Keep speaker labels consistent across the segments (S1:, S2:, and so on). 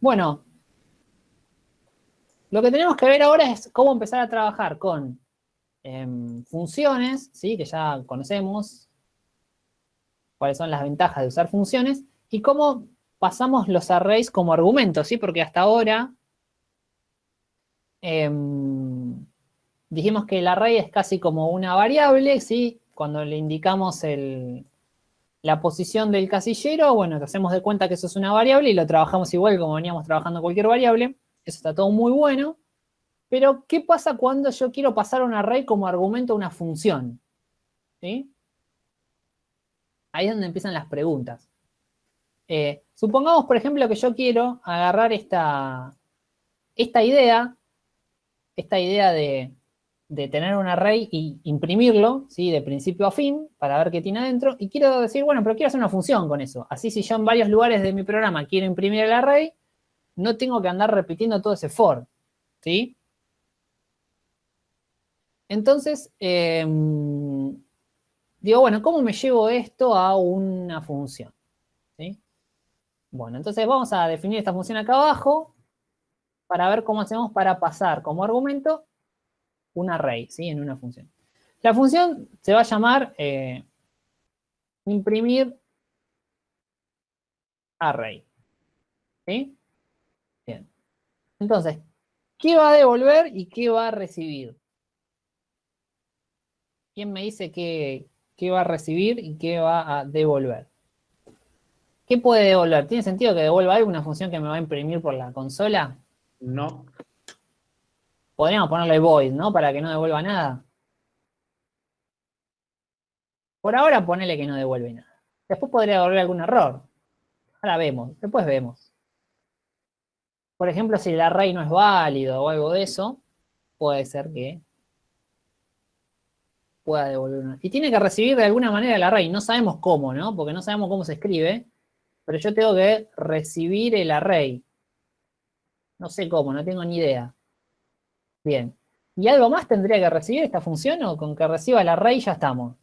S1: Bueno, lo que tenemos que ver ahora es cómo empezar a trabajar con em, funciones, ¿sí? que ya conocemos, cuáles son las ventajas de usar funciones, y cómo pasamos los arrays como argumentos, ¿sí? porque hasta ahora em, dijimos que el array es casi como una variable, ¿sí? cuando le indicamos la posición del casillero, bueno, hacemos de cuenta que eso es una variable y lo trabajamos igual como veníamos trabajando cualquier variable, eso está todo muy bueno, pero ¿qué pasa cuando yo quiero pasar un array como argumento a una función? ¿Sí? Ahí es donde empiezan las preguntas. Eh, supongamos, por ejemplo, que yo quiero agarrar esta, esta idea, esta idea de, tener un array y imprimirlo, ¿sí? de principio a fin, para ver qué tiene adentro, y quiero decir, bueno, pero quiero hacer una función con eso. Así si yo en varios lugares de mi programa quiero imprimir el array, no tengo que andar repitiendo todo ese for, ¿sí? Entonces, em, digo, bueno, ¿cómo me llevo esto a una función? Bueno, entonces vamos a definir esta función acá abajo para ver cómo hacemos para pasar como argumento un array, ¿sí? En una función. La función se va a llamar eh, imprimir array. ¿Sí? Bien. Entonces, ¿qué va a devolver y qué va a recibir? ¿Quién me dice qué, qué va a recibir y qué va a devolver? ¿Qué puede devolver? ¿Tiene sentido que devuelva alguna función que me va a imprimir por la consola?
S2: No.
S1: Podríamos ponerle void, ¿no? Para que no devuelva nada. Por ahora ponele que no devuelve nada. Después podría devolver algún error. Ahora vemos, después vemos. Por ejemplo, si el array no es válido o algo de eso, puede ser que pueda devolver una. Y tiene que recibir de alguna manera el array. No sabemos cómo, ¿no? Porque no sabemos cómo se escribe pero yo tengo que recibir el array. No sé cómo, no tengo ni idea. Bien. ¿Y algo más tendría que recibir esta función o con que reciba el array ya estamos?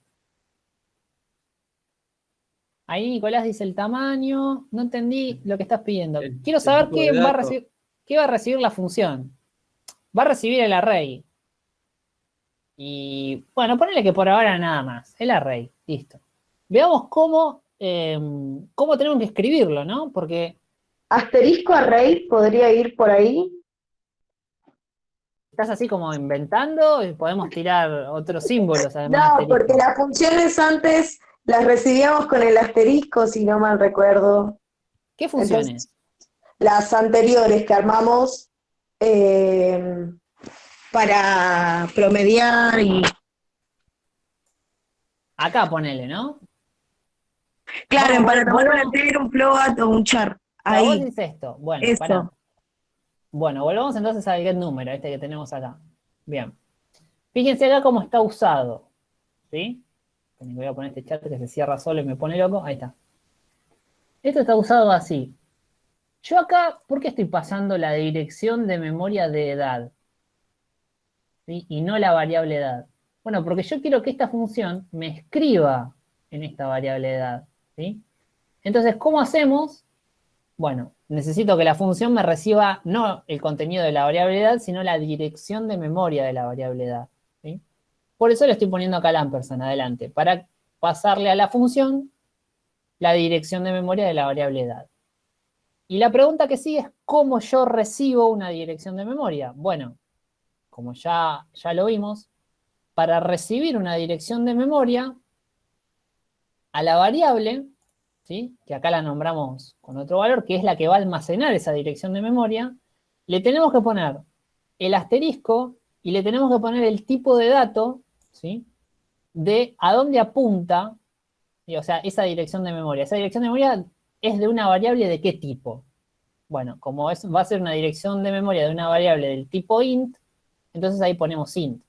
S1: Ahí Nicolás dice el tamaño. No entendí lo que estás pidiendo. Quiero saber qué va, a recibir, qué va a recibir la función. Va a recibir el array. Y bueno, ponele que por ahora nada más. El array. Listo. Veamos cómo Em, cómo tenemos que escribirlo, ¿no? Porque...
S3: Asterisco array podría ir por ahí.
S1: ¿Estás así como inventando? y Podemos tirar otros símbolos
S3: además. No, porque las funciones antes las recibíamos con el asterisco, si no mal recuerdo.
S1: ¿Qué funciones?
S3: las anteriores que armamos em, para promediar y...
S1: Acá ponele, ¿no?
S3: Claro, para tomar un entero, un float o un char. Ahí.
S1: Vos dices esto. Bueno, Bueno, volvamos entonces al get número, este que tenemos acá. Bien. Fíjense acá cómo está usado. ¿Sí? Voy a poner este chat que se cierra solo y me pone loco. Ahí está. Esto está usado así. Yo acá, ¿por qué estoy pasando la dirección de memoria de edad? ¿Sí? Y no la variable edad. Bueno, porque yo quiero que esta función me escriba en esta variable edad. Entonces, ¿cómo hacemos? Bueno, necesito que la función me reciba no el contenido de la variable edad, sino la dirección de memoria de la variable edad. Por eso le estoy poniendo acá el ampersand adelante, para pasarle a la función la dirección de memoria de la variable edad. Y la pregunta que sigue es, ¿cómo yo recibo una dirección de memoria? Bueno, como ya, ya lo vimos, para recibir una dirección de memoria, a la variable, que acá la nombramos con otro valor, que es la que va a almacenar esa dirección de memoria, le tenemos que poner el asterisco y le tenemos que poner el tipo de dato, ¿sí? de a dónde apunta, o sea, esa dirección de memoria. Esa dirección de memoria es de una variable de qué tipo. Bueno, como es, va a ser una dirección de memoria de una variable del tipo int, entonces ahí ponemos int.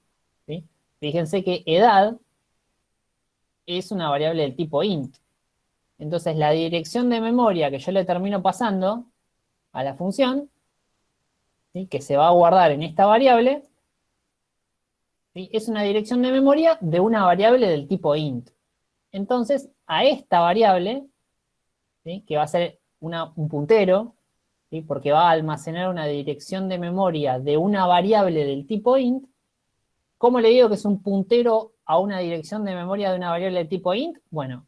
S1: Fíjense que edad es una variable del tipo int. Entonces la dirección de memoria que yo le termino pasando a la función, que se va a guardar en esta variable, es una dirección de memoria de una variable del tipo int. Entonces, a esta variable, que va a ser un puntero, porque va a almacenar una dirección de memoria de una variable del tipo int, ¿cómo le digo que es un puntero a una dirección de memoria de una variable de tipo int? Bueno,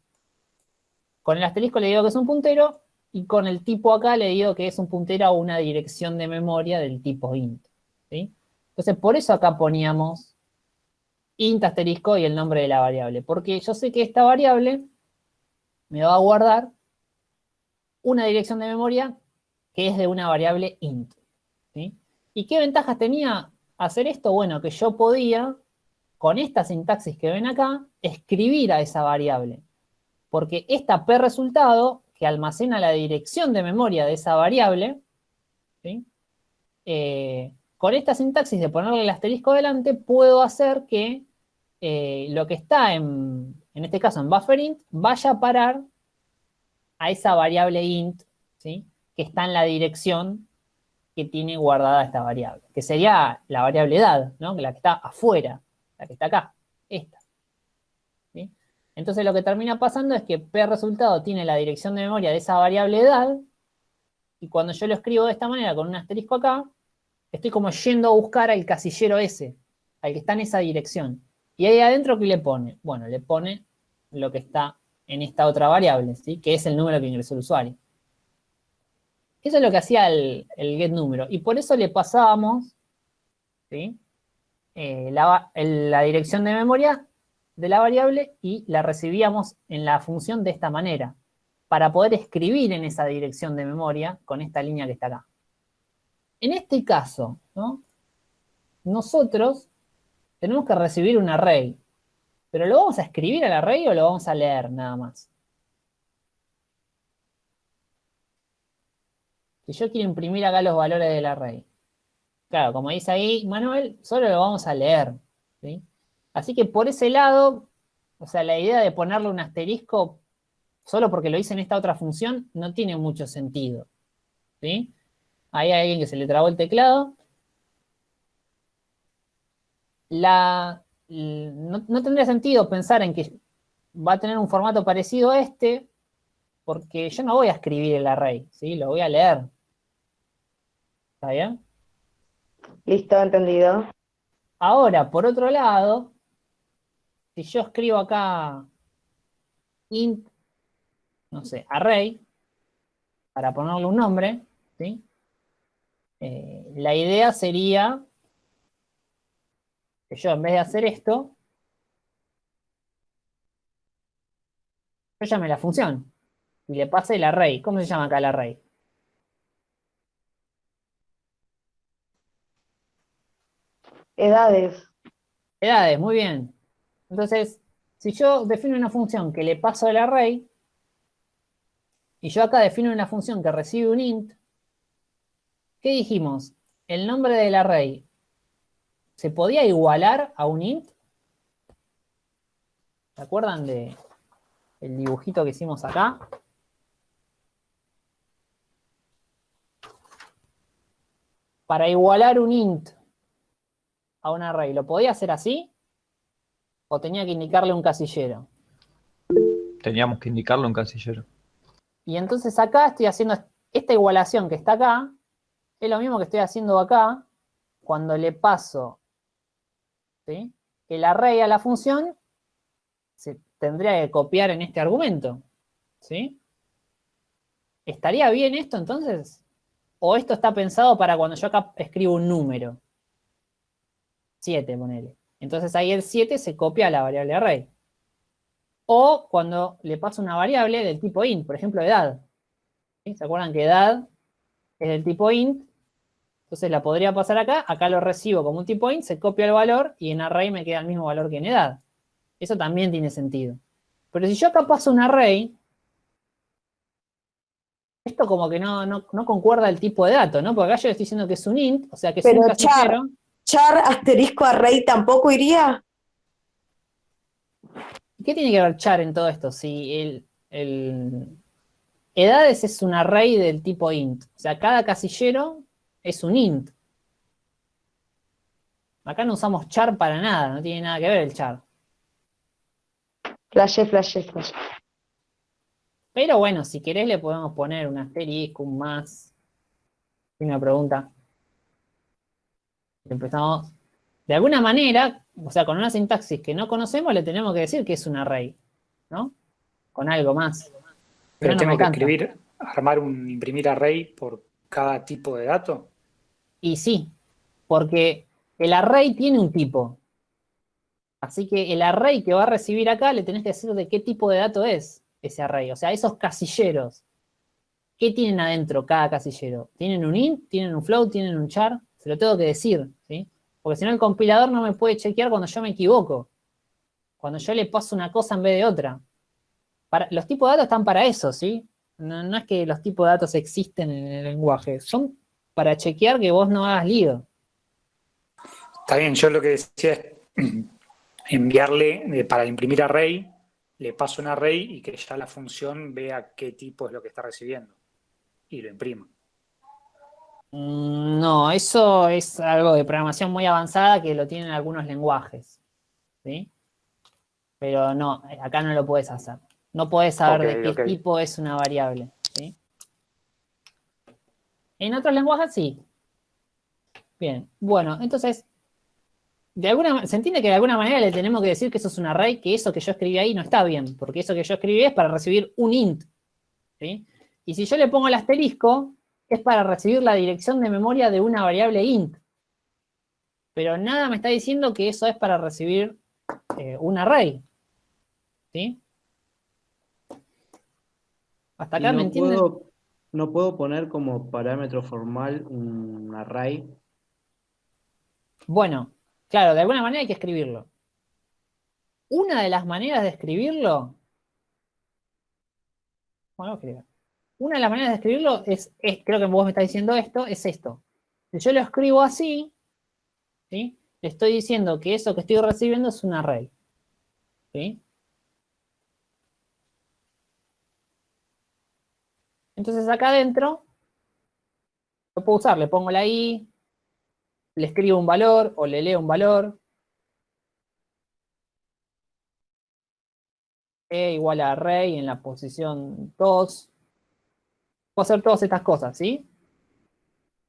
S1: con el asterisco le digo que es un puntero, y con el tipo acá le digo que es un puntero a una dirección de memoria del tipo int. Entonces, por eso acá poníamos int asterisco y el nombre de la variable, porque yo sé que esta variable me va a guardar una dirección de memoria que es de una variable int. ¿Y qué ventajas tenía hacer esto? Bueno, que yo podía, con esta sintaxis que ven acá, escribir a esa variable. Porque esta p resultado, que almacena la dirección de memoria de esa variable, eh, con esta sintaxis de ponerle el asterisco delante, puedo hacer que eh, lo que está en, en este caso en bufferInt, vaya a parar a esa variable int, ¿sí? que está en la dirección que tiene guardada esta variable, que sería la variable edad, ¿no? la que está afuera, la que está acá, esta. Entonces lo que termina pasando es que P resultado tiene la dirección de memoria de esa variable edad, y cuando yo lo escribo de esta manera con un asterisco acá, estoy como yendo a buscar al casillero ese, al que está en esa dirección. Y ahí adentro, ¿qué le pone? Bueno, le pone lo que está en esta otra variable, ¿sí? que es el número que ingresó el usuario. Eso es lo que hacía el, el getNúmero. Y por eso le pasábamos ¿sí? Eh, la dirección de memoria de la variable y la recibíamos en la función de esta manera, para poder escribir en esa dirección de memoria con esta línea que está acá. En este caso, ¿no? nosotros tenemos que recibir un array. ¿Pero lo vamos a escribir al array o lo vamos a leer nada más? Si yo quiero imprimir acá los valores del array. Claro, como dice ahí Manuel, solo lo vamos a leer. Así que por ese lado, o sea, la idea de ponerle un asterisco solo porque lo hice en esta otra función no tiene mucho sentido. ¿sí? Ahí hay alguien que se le trabó el teclado. La, no, tendría sentido pensar en que va a tener un formato parecido a este, porque yo no voy a escribir el array, ¿sí? Lo voy a leer. ¿Está bien?
S3: Listo, entendido.
S1: Ahora, por otro lado, si yo escribo acá int, no sé, array, para ponerle un nombre, ¿sí? Eh, la idea sería que yo en vez de hacer esto, yo llame la función y le pase el array. ¿Cómo se llama acá el array?
S3: Edades.
S1: Edades, muy bien. Entonces, si yo defino una función que le paso el array, y yo acá defino una función que recibe un int, ¿qué dijimos? El nombre del array ¿Se podía igualar a un int? ¿Se acuerdan de dibujito que hicimos acá? Para igualar un int a un array, ¿lo podía hacer así? ¿O tenía que indicarle un casillero?
S2: Teníamos que indicarle un casillero.
S1: Y entonces acá estoy haciendo esta igualación que está acá, es lo mismo que estoy haciendo acá, cuando le paso el array a la función se tendría que copiar en este argumento. ¿sí? ¿Estaría bien esto entonces? ¿O esto está pensado para cuando yo acá escribo un número? 7, ponele. Entonces ahí el 7 se copia a la variable array. O cuando le paso una variable del tipo int, por ejemplo, edad. ¿Se acuerdan que edad es del tipo int? Entonces la podría pasar acá, acá lo recibo como un tipo int, se copia el valor y en array me queda el mismo valor que en edad. Eso también tiene sentido. Pero si yo acá paso un array, esto como que no, no, concuerda el tipo de dato, ¿no? Porque acá yo le estoy diciendo que es un int, o sea que es un
S3: char, char asterisco array tampoco iría.
S1: ¿Qué tiene que ver char en todo esto? Si el, el edades es un array del tipo int. O sea, cada casillero es un int. Acá no usamos char para nada, no tiene nada que ver el char.
S3: Flash, flash, flash.
S1: Pero bueno, si querés le podemos poner un asterisco, un más. una pregunta. Empezamos. De alguna manera, o sea, con una sintaxis que no conocemos, le tenemos que decir que es un array, ¿no? Con algo más.
S4: Pero, tengo que escribir, armar un, imprimir array por cada tipo de dato.
S1: Y sí, porque el array tiene un tipo. Así que el array que va a recibir acá le tenés que decir de qué tipo de dato es ese array. O sea, esos casilleros. ¿Qué tienen adentro cada casillero? ¿Tienen un int? ¿Tienen un float? ¿Tienen un char? Se lo tengo que decir, ¿sí? Porque si no el compilador no me puede chequear cuando yo me equivoco. Cuando yo le paso una cosa en vez de otra. los tipos de datos están para eso, ¿sí? No, es que los tipos de datos existen en el lenguaje. Son para chequear que vos no hagas lío.
S4: Está bien, yo lo que decía es enviarle, eh, para imprimir array, le paso un array y que ya la función vea qué tipo es lo que está recibiendo. Y lo imprima.
S1: Mm, no, eso es algo de programación muy avanzada que lo tienen algunos lenguajes. ¿Sí? Pero no, acá no lo puedes hacer. No puedes saber de qué tipo es una variable. ¿sí? En otros lenguajes sí. Bien, bueno, entonces, de alguna, se entiende que de alguna manera le tenemos que decir que eso es un array, que eso que yo escribí ahí no está bien, porque eso que yo escribí es para recibir un int. ¿sí? Y si yo le pongo el asterisco, es para recibir la dirección de memoria de una variable int. Pero nada me está diciendo que eso es para recibir eh, un array. ¿Sí?
S5: Hasta acá me entienden. no puedo poner como parámetro formal un array.
S1: Bueno, claro, de alguna manera hay que escribirlo. Una de las maneras de escribirlo... Bueno, escribir. Una de las maneras de escribirlo es, creo que vos me estás diciendo esto, es esto. Si yo lo escribo así, ¿sí? le estoy diciendo que eso que estoy recibiendo es un array. ¿sí? Entonces acá adentro, lo puedo usar, le pongo la i, le escribo un valor o le leo un valor. E igual a array en la posición 2 puedo hacer todas estas cosas, ¿sí?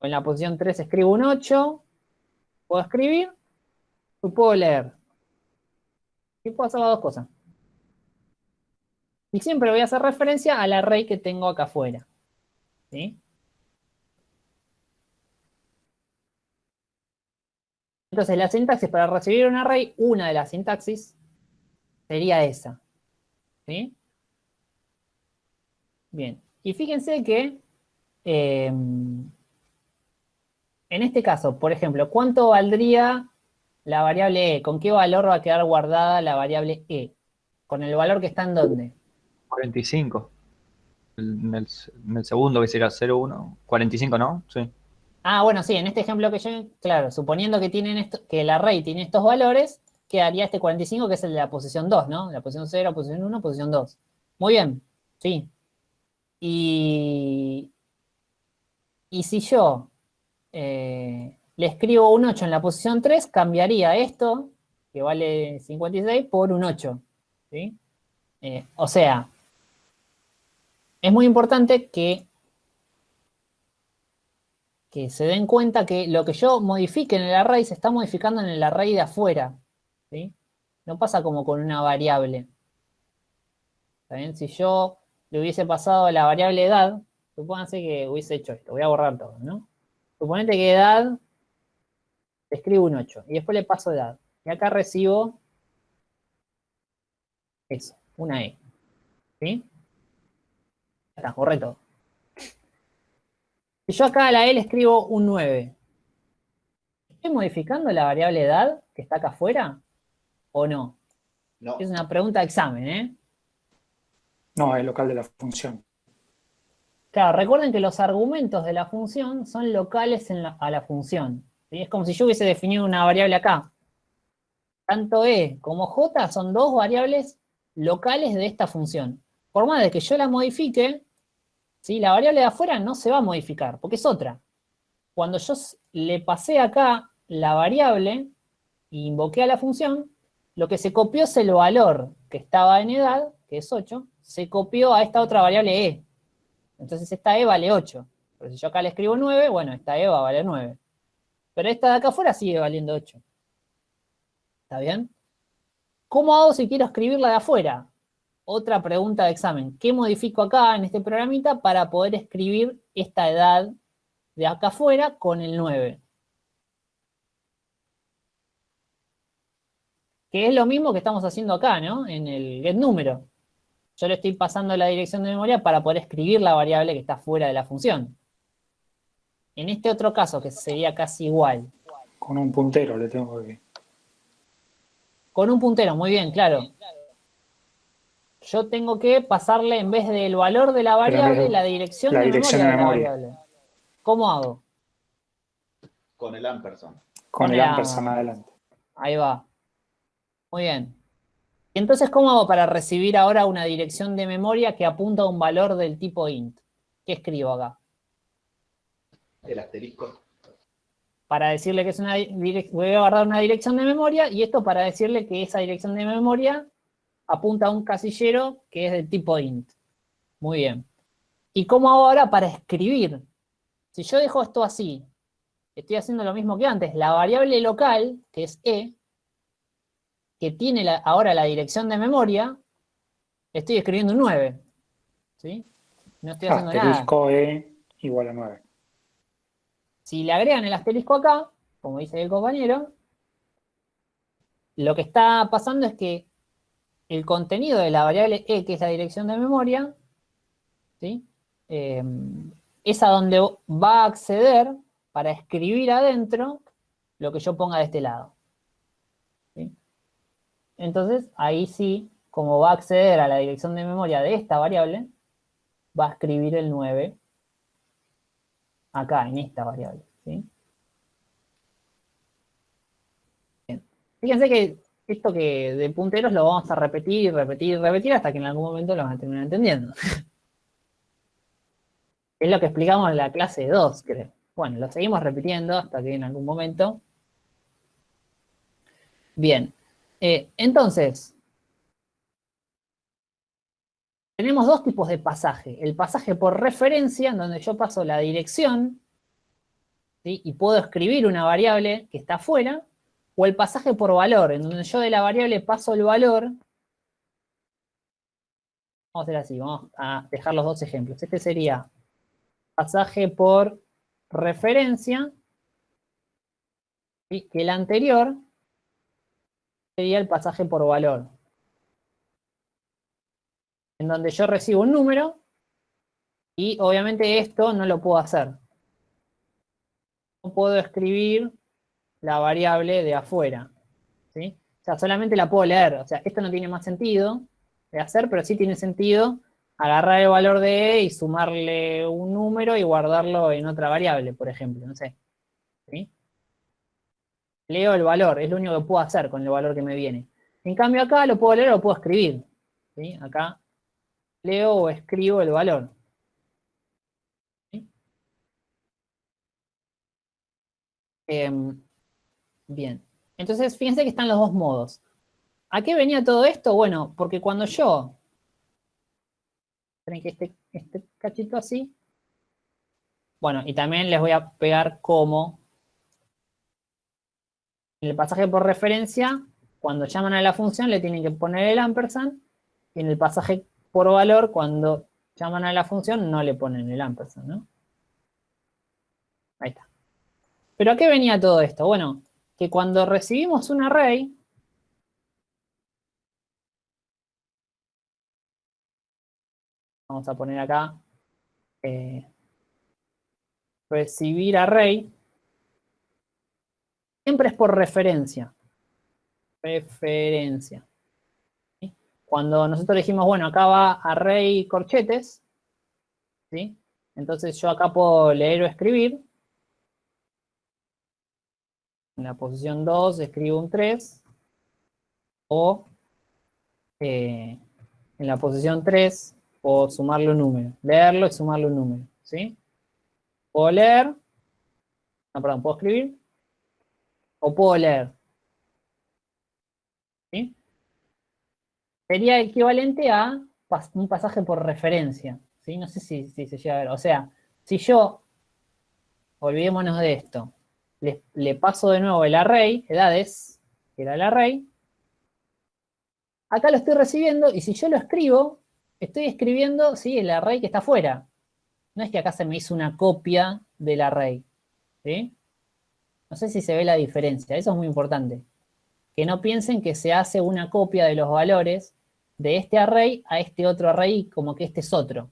S1: En la posición 3 escribo un 8, puedo escribir y puedo leer. Y puedo hacer las dos cosas. Y siempre voy a hacer referencia al array que tengo acá afuera. ¿Sí? Entonces la sintaxis para recibir un array, una de las sintaxis sería esa. ¿Sí? Bien. Y fíjense que em, en este caso, por ejemplo, ¿cuánto valdría la variable e? ¿Con qué valor va a quedar guardada la variable e? ¿Con el valor que está en dónde?
S2: 45. En el, segundo que será 0,1. 45, ¿no? Sí.
S1: Ah, bueno, sí, en este ejemplo que yo, claro, suponiendo que tienen esto, que el array tiene estos valores, quedaría este 45 que es el de la posición 2, ¿no? La posición 0, posición 1, posición 2. Muy bien, sí, y, si yo eh, le escribo un 8 en la posición 3, cambiaría esto, que vale 56, por un 8. ¿sí? Eh, o sea, es muy importante que, que se den cuenta que lo que yo modifique en el array se está modificando en el array de afuera. ¿sí? No pasa como con una variable. ¿Está bien? Si yo le hubiese pasado la variable edad, supónganse que hubiese hecho esto, voy a borrar todo, ¿no? Suponete que edad, escribo un 8, y después le paso edad. Y acá recibo eso, una E. ¿Sí? Está, correcto. Si yo acá a la E le escribo un 9, ¿estoy modificando la variable edad que está acá afuera o no? No. Es una pregunta de examen, ¿eh?
S4: No, es local de la función.
S1: Claro, recuerden que los argumentos de la función son locales a la función. Es como si yo hubiese definido una variable acá. Tanto E como J son dos variables locales de esta función. Por más de que yo la modifique, ¿sí? la variable de afuera no se va a modificar, porque es otra. Cuando yo le pasé acá la variable e invoqué a la función, lo que se copió es el valor que estaba en edad, que es 8, se copió a esta otra variable e. Entonces esta e vale 8. Pero si yo acá le escribo 9, bueno, esta E va a valer 9. Pero esta de acá afuera sigue valiendo 8. ¿Está bien? ¿Cómo hago si quiero escribir la de afuera? Otra pregunta de examen. ¿Qué modifico acá en este programita para poder escribir esta edad de acá afuera con el 9? Que es lo mismo que estamos haciendo acá, ¿no? En el getNúmero. Yo le estoy pasando la dirección de memoria para poder escribir la variable que está fuera de la función. En este otro caso, que sería casi igual.
S4: Con un puntero le tengo que...
S1: Con un puntero, muy bien, claro. Yo tengo que pasarle, en vez del valor de la variable, la dirección, de, memoria de, la variable. ¿Cómo hago?
S6: Con el ampersand.
S4: Con, el ampersand adelante.
S1: Ahí va. Muy bien. ¿Y entonces cómo hago para recibir ahora una dirección de memoria que apunta a un valor del tipo int? ¿Qué escribo acá?
S6: El asterisco.
S1: Para decirle que es una voy a guardar una dirección de memoria y esto para decirle que esa dirección de memoria apunta a un casillero que es del tipo int. Muy bien. ¿Y cómo hago ahora para escribir? Si yo dejo esto así, estoy haciendo lo mismo que antes. La variable local, que es e, que tiene ahora la dirección de memoria, estoy escribiendo un 9. ¿Sí? No estoy haciendo
S4: asterisco E igual a 9.
S1: Si le agregan el asterisco acá, como dice el compañero, lo que está pasando es que el contenido de la variable E, que es la dirección de memoria, ¿sí? Eh, es a donde va a acceder para escribir adentro lo que yo ponga de este lado. Entonces, ahí sí, como va a acceder a la dirección de memoria de esta variable, va a escribir el 9 acá, en esta variable. ¿sí? Fíjense que esto que de punteros lo vamos a repetir, repetir, repetir, hasta que en algún momento lo van a terminar entendiendo. es lo que explicamos en la clase 2, creo. Bueno, lo seguimos repitiendo hasta que en algún momento... Bien, eh, entonces, tenemos dos tipos de pasaje. El pasaje por referencia, en donde yo paso la dirección, y puedo escribir una variable que está afuera, o el pasaje por valor, en donde yo de la variable paso el valor. Vamos a hacer así, vamos a dejar los dos ejemplos. Este sería pasaje por referencia, que el anterior sería el pasaje por valor. En donde yo recibo un número y obviamente esto no lo puedo hacer. No puedo escribir la variable de afuera. ¿sí? O sea, solamente la puedo leer. O sea, esto no tiene más sentido de hacer, pero sí tiene sentido agarrar el valor de E y sumarle un número y guardarlo en otra variable, por ejemplo, no sé. ¿sí? Leo el valor, es lo único que puedo hacer con el valor que me viene. En cambio acá lo puedo leer o lo puedo escribir. Acá leo o escribo el valor. Em, bien, entonces fíjense que están los dos modos. ¿A qué venía todo esto? Bueno, porque cuando yo... Esperen que este, este cachito así. Bueno, y también les voy a pegar como en el pasaje por referencia, cuando llaman a la función le tienen que poner el ampersand, y en el pasaje por valor, cuando llaman a la función, no le ponen el ampersand, ¿no? Ahí está. ¿Pero a qué venía todo esto? Bueno, que cuando recibimos un array, vamos a poner acá, eh, recibir array, siempre es por referencia. Referencia. Cuando nosotros dijimos, bueno, acá va array corchetes, ¿sí? Entonces yo acá puedo leer o escribir. En la posición 2 escribo un 3. O eh, en la posición 3 puedo sumarle un número. Leerlo y sumarle un número. ¿sí? Puedo leer. No, perdón, puedo escribir o puedo leer. ¿Sí? Sería equivalente a un pasaje por referencia. ¿sí? No sé si, se llega a ver. O sea, si yo olvidémonos de esto. Le, paso de nuevo el array, edades, que era el array. Acá lo estoy recibiendo y si yo lo escribo, estoy escribiendo, sí, el array que está afuera. No es que acá se me hizo una copia del array. ¿sí? No sé si se ve la diferencia, eso es muy importante. Que no piensen que se hace una copia de los valores de este array a este otro array como que este es otro.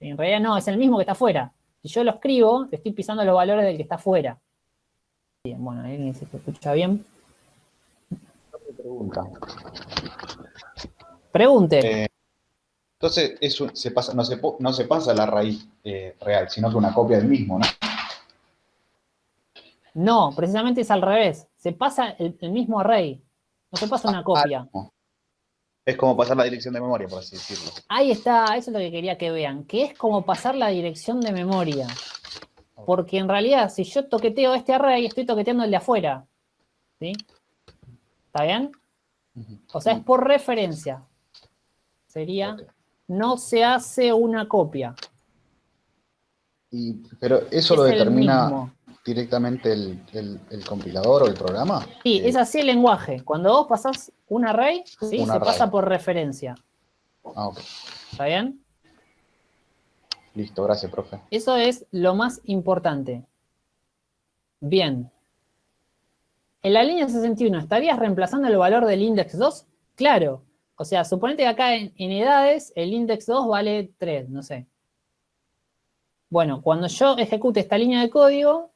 S1: En realidad no, es el mismo que está afuera. Si yo lo escribo, estoy pisando los valores del que está afuera. Bien, bueno, ahí se escucha bien.
S6: Pregunta.
S1: Pregunte.
S6: Eh, entonces, se pasa, no, se, no se pasa la raíz eh, real, sino que una copia del mismo, ¿no?
S1: No, precisamente es al revés. Se pasa el, mismo array. No se pasa una
S6: Ah,
S1: copia.
S6: no. Es como pasar la dirección de memoria, por así decirlo.
S1: Ahí está, eso es lo que quería que vean. Que es como pasar la dirección de memoria. Porque en realidad, si yo toqueteo este array, estoy toqueteando el de afuera. ¿Sí? ¿Está bien? O sea, es por referencia. Sería, no se hace una copia.
S6: Y, pero eso
S1: Es
S6: lo determina. Directamente el, el- el compilador o el programa.
S1: Sí,
S6: Eh,
S1: es así el lenguaje. Cuando vos pasás un array, ¿sí?
S6: Un
S1: se
S6: array.
S1: pasa por referencia.
S6: Ah, ok.
S1: ¿Está bien?
S6: Listo, gracias, profe.
S1: Eso es lo más importante. Bien. En la línea 61, ¿estarías reemplazando el valor del index 2? Claro. O sea, suponete que acá en, en edades el index 2 vale 3, no sé. Bueno, cuando yo ejecute esta línea de código,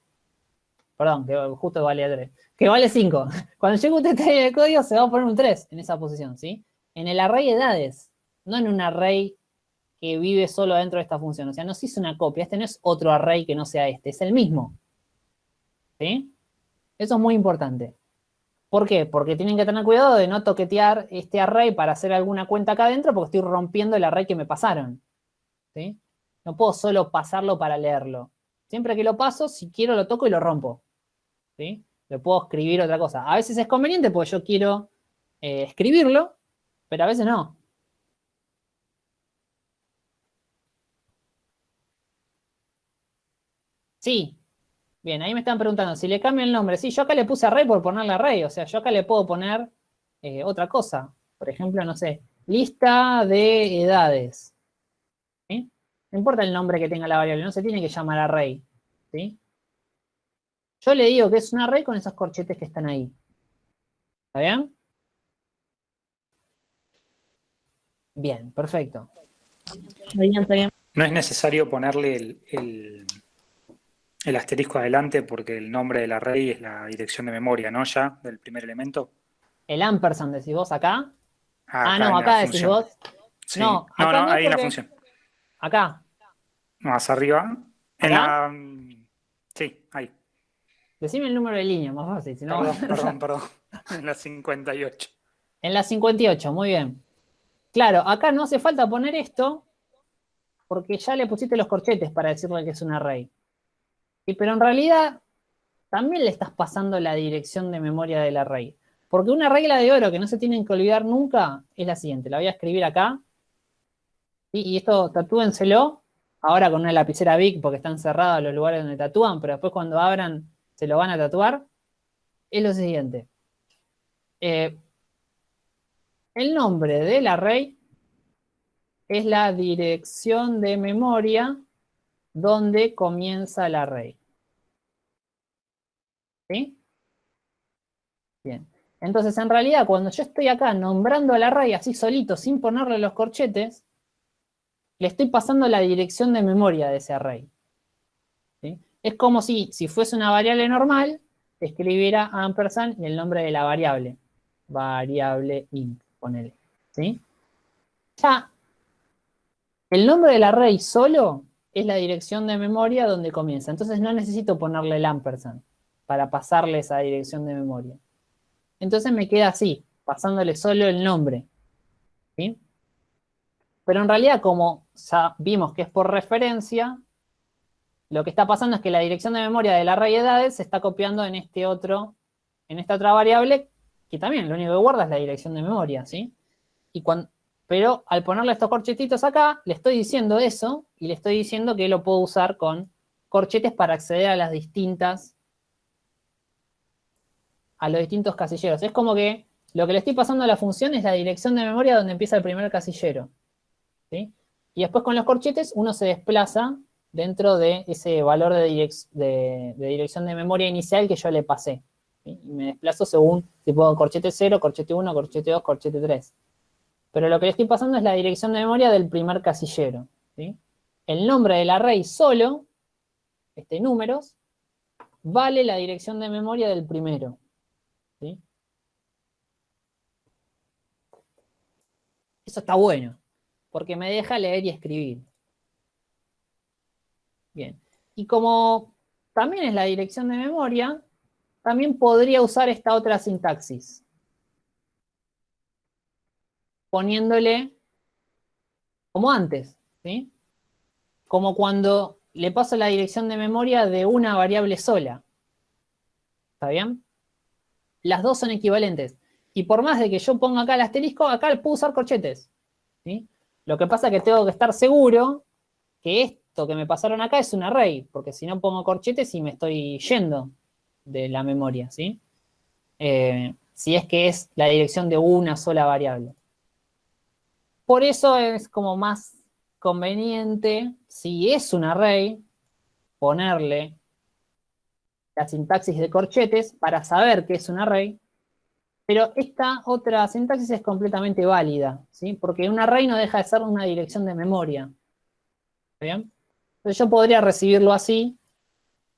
S1: perdón, que justo vale 3, que vale 5. Cuando yo ejecute esta línea de código se va a poner un 3 en esa posición, ¿sí? En el array edades, no en un array que vive solo dentro de esta función. O sea, no se hizo una copia. Este no es otro array que no sea este, es el mismo. ¿Sí? Eso es muy importante. ¿Por qué? Porque tienen que tener cuidado de no toquetear este array para hacer alguna cuenta acá adentro porque estoy rompiendo el array que me pasaron. ¿Sí? No puedo solo pasarlo para leerlo. Siempre que lo paso, si quiero lo toco y lo rompo. ¿Sí? Le puedo escribir otra cosa. A veces es conveniente porque yo quiero eh, escribirlo, pero a veces no. Sí. Bien, ahí me están preguntando, si le cambio el nombre. Sí, yo acá le puse array por ponerle array. O sea, yo acá le puedo poner eh, otra cosa. Por ejemplo, no sé, lista de edades. No importa el nombre que tenga la variable, no se tiene que llamar array. ¿Sí? Yo le digo que es un array con esos corchetes que están ahí. ¿Está bien? Bien, perfecto.
S7: Bien, bien.
S4: No es necesario ponerle el, el- el asterisco adelante porque el nombre del array es la dirección de memoria, ¿no? Ya, del primer elemento.
S1: El ampersand decís vos acá. Ah,
S4: en
S1: no, acá decís
S4: función.
S1: vos.
S4: Sí.
S1: No,
S4: No,
S1: acá
S4: no,
S1: no,
S4: ahí en la
S1: porque-
S4: función.
S1: Acá.
S4: Más arriba. En la... mm, Sí, ahí.
S1: Decime el número de línea, más fácil. si no-
S4: Perdón, perdón, perdón. En la 58.
S1: En la 58, muy bien. Claro, acá no hace falta poner esto porque ya le pusiste los corchetes para decirle que es un array. Y, pero en realidad también le estás pasando la dirección de memoria del array. Porque una regla de oro que no se tienen que olvidar nunca es la siguiente. La voy a escribir acá. ¿sí? Y esto tatúenselo. Ahora con una lapicera Bic porque están cerrados los lugares donde tatúan, pero después cuando abran se lo van a tatuar. Es lo siguiente. Eh, el nombre del array es la dirección de memoria donde comienza el array. ¿Sí? Bien. Entonces, en realidad, cuando yo estoy acá nombrando al array así solito, sin ponerle los corchetes, le estoy pasando la dirección de memoria de ese array. Es como si, si fuese una variable normal, escribiera ampersand y el nombre de la variable. Variable int, ponele. ¿Sí? Ya, el nombre del array solo es la dirección de memoria donde comienza. Entonces no necesito ponerle el ampersand para pasarle esa dirección de memoria. Entonces me queda así, pasándole solo el nombre. ¿sí? Pero en realidad, como ya vimos que es por referencia, lo que está pasando es que la dirección de memoria del array de edades se está copiando en este otro, en esta otra variable, que también lo único que guarda es la dirección de memoria, ¿sí? Y cuando, pero al ponerle estos corchetitos acá, le estoy diciendo eso, y le estoy diciendo que lo puedo usar con corchetes para acceder a las distintas, a los distintos casilleros. Es como que lo que le estoy pasando a la función es la dirección de memoria donde empieza el primer casillero. ¿sí? Y después con los corchetes uno se desplaza dentro de ese valor de, dirección de memoria inicial que yo le pasé. Y me desplazo según si puedo corchete 0, corchete 1, corchete 2, corchete 3. Pero lo que le estoy pasando es la dirección de memoria del primer casillero. El nombre del array solo, este números, vale la dirección de memoria del primero. Eso está bueno, porque me deja leer y escribir. Bien. Y como también es la dirección de memoria, también podría usar esta otra sintaxis. Poniéndole como antes, ¿sí? Como cuando le paso la dirección de memoria de una variable sola. ¿Está bien? Las dos son equivalentes. Y por más de que yo ponga acá el asterisco, acá puedo usar corchetes. ¿sí? Lo que pasa es que tengo que estar seguro que que me pasaron acá es un array, porque si no pongo corchetes y me estoy yendo de la memoria, ¿sí? Eh, si es que es la dirección de una sola variable. Por eso es como más conveniente, si es un array, ponerle la sintaxis de corchetes para saber que es un array, pero esta otra sintaxis es completamente válida, ¿sí? Porque un array no deja de ser una dirección de memoria. ¿Bien? Yo podría recibirlo así,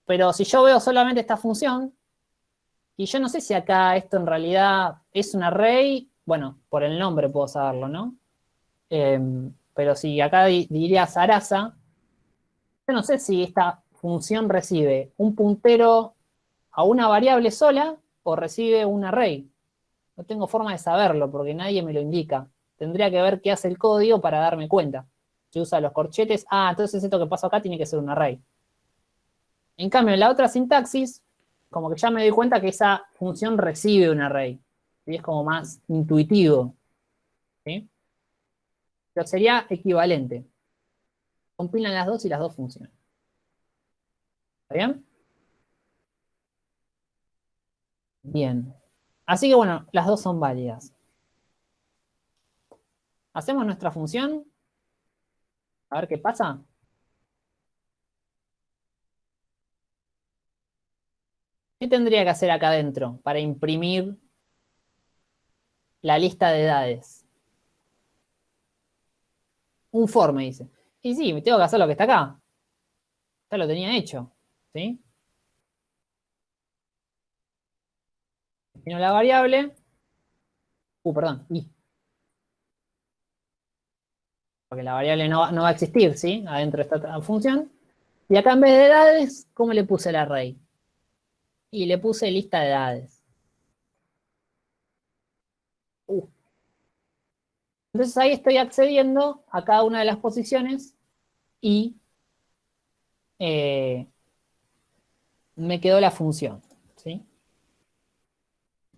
S1: pero si yo veo solamente esta función, y yo no sé si acá esto en realidad es un array, bueno, por el nombre puedo saberlo, ¿no? Em, pero si acá diría Sarasa, yo no sé si esta función recibe un puntero a una variable sola o recibe un array. No tengo forma de saberlo porque nadie me lo indica. Tendría que ver qué hace el código para darme cuenta. Si usa los corchetes, ah, entonces esto que pasa acá tiene que ser un array. En cambio, en la otra sintaxis, como que ya me doy cuenta que esa función recibe un array. Y es como más intuitivo. Pero sería equivalente. Compilan las dos y las dos funcionan. ¿Está bien? Bien. Así que bueno, las dos son válidas. Hacemos nuestra función. A ver qué pasa. ¿Qué tendría que hacer acá adentro para imprimir la lista de edades? Un for, me dice. Y sí, tengo que hacer lo que está acá. Ya lo tenía hecho. ¿Sí? Defino la variable. Uh, perdón, y. Porque la variable no, va a existir, ¿sí? Adentro de esta función. Y acá en vez de edades, ¿cómo le puse el array? Y le puse lista de edades. Uh. Entonces ahí estoy accediendo a cada una de las posiciones y eh, me quedó la función. ¿sí?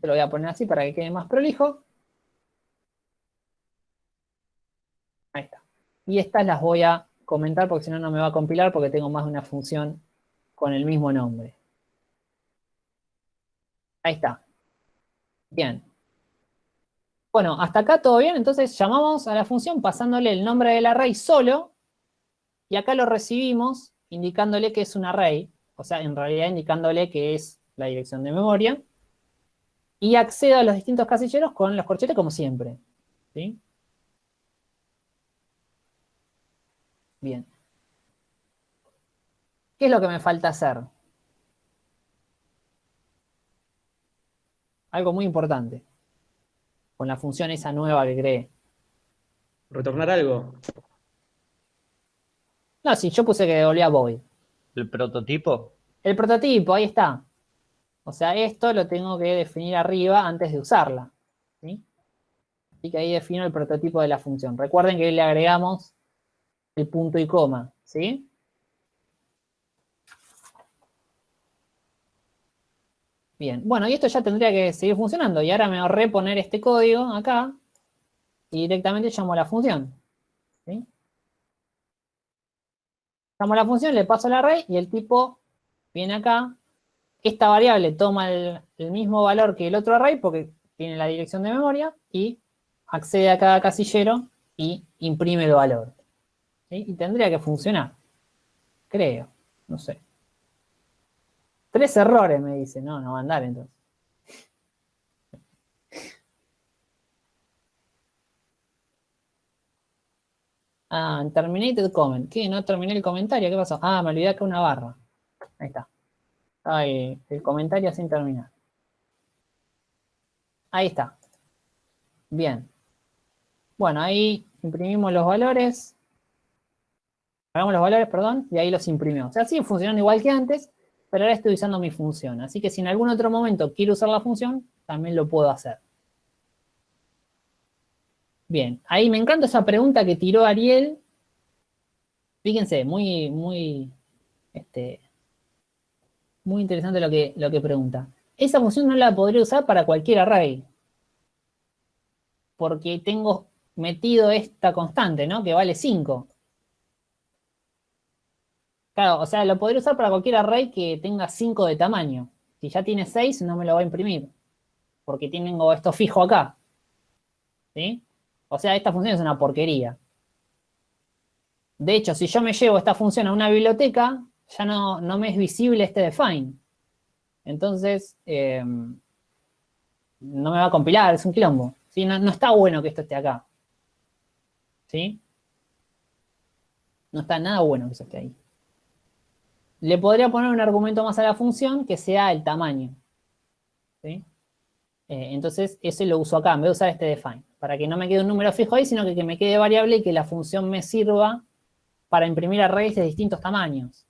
S1: Te lo voy a poner así para que quede más prolijo. Ahí está. Y estas las voy a comentar porque si no, no me va a compilar porque tengo más de una función con el mismo nombre. Ahí está. Bien. Bueno, hasta acá todo bien. Entonces llamamos a la función pasándole el nombre del array solo. Y acá lo recibimos indicándole que es un array. O sea, en realidad indicándole que es la dirección de memoria. Y accedo a los distintos casilleros con los corchetes como siempre. ¿sí? Bien. ¿Qué es lo que me falta hacer? Algo muy importante. Con la función esa nueva que creé.
S5: ¿Retornar algo?
S1: No, si yo puse que devolvía void.
S2: ¿El prototipo?
S1: El prototipo, ahí está. O sea, esto lo tengo que definir arriba antes de usarla. ¿sí? Así que ahí defino el prototipo de la función. Recuerden que le agregamos el punto y coma, ¿sí? Bien, bueno, y esto ya tendría que seguir funcionando. Y ahora me ahorré poner este código acá y directamente llamo a la función. llamo la función, le paso el array y el tipo viene acá. Esta variable toma el, mismo valor que el otro array porque tiene la dirección de memoria y accede a cada casillero y imprime el valor. Y tendría que funcionar. Creo, no sé. Tres errores me dice, no, no va a andar entonces. Ah, terminated comment. ¿Qué? No terminé el comentario. ¿Qué pasó? Ah, me olvidé acá una barra. Ahí está. Ahí, el comentario sin terminar. Ahí está. Bien. Bueno, ahí imprimimos los valores. Hagamos los valores, perdón, y ahí los imprimimos. Sigue funcionando igual que antes, pero ahora estoy usando mi función. Así que si en algún otro momento quiero usar la función, también lo puedo hacer. Bien, ahí me encanta esa pregunta que tiró Ariel. Fíjense, muy, muy, este, muy interesante lo que, lo que pregunta. Esa función no la podría usar para cualquier array. Porque tengo metido esta constante, ¿no? Que vale 5. Claro, o sea, lo podría usar para cualquier array que tenga 5 de tamaño. Si ya tiene 6, no me lo va a imprimir. Porque tengo esto fijo acá. ¿Sí? O sea, esta función es una porquería. De hecho, si yo me llevo esta función a una biblioteca, ya no, no me es visible este define. Entonces, em, no me va a compilar, es un quilombo. ¿sí? No, no, está bueno que esto esté acá. ¿Sí? No está nada bueno que eso esté ahí. Le podría poner un argumento más a la función que sea el tamaño. Eh, entonces, ese lo uso acá, en vez de usar este define para que no me quede un número fijo ahí, sino que, me quede variable y que la función me sirva para imprimir arrays de distintos tamaños.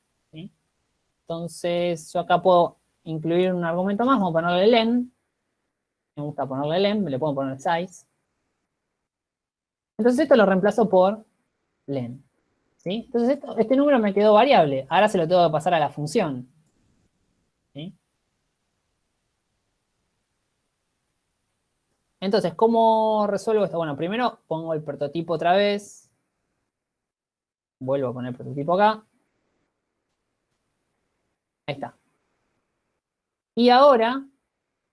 S1: Entonces, yo acá puedo incluir un argumento más, vamos a ponerle len. Me gusta ponerle len, le puedo poner size. Entonces esto lo reemplazo por len. Entonces este número me quedó variable. Ahora se lo tengo que pasar a la función. Entonces, ¿cómo resuelvo esto? Bueno, primero pongo el prototipo otra vez. Vuelvo a poner el prototipo acá. Ahí está. Y ahora,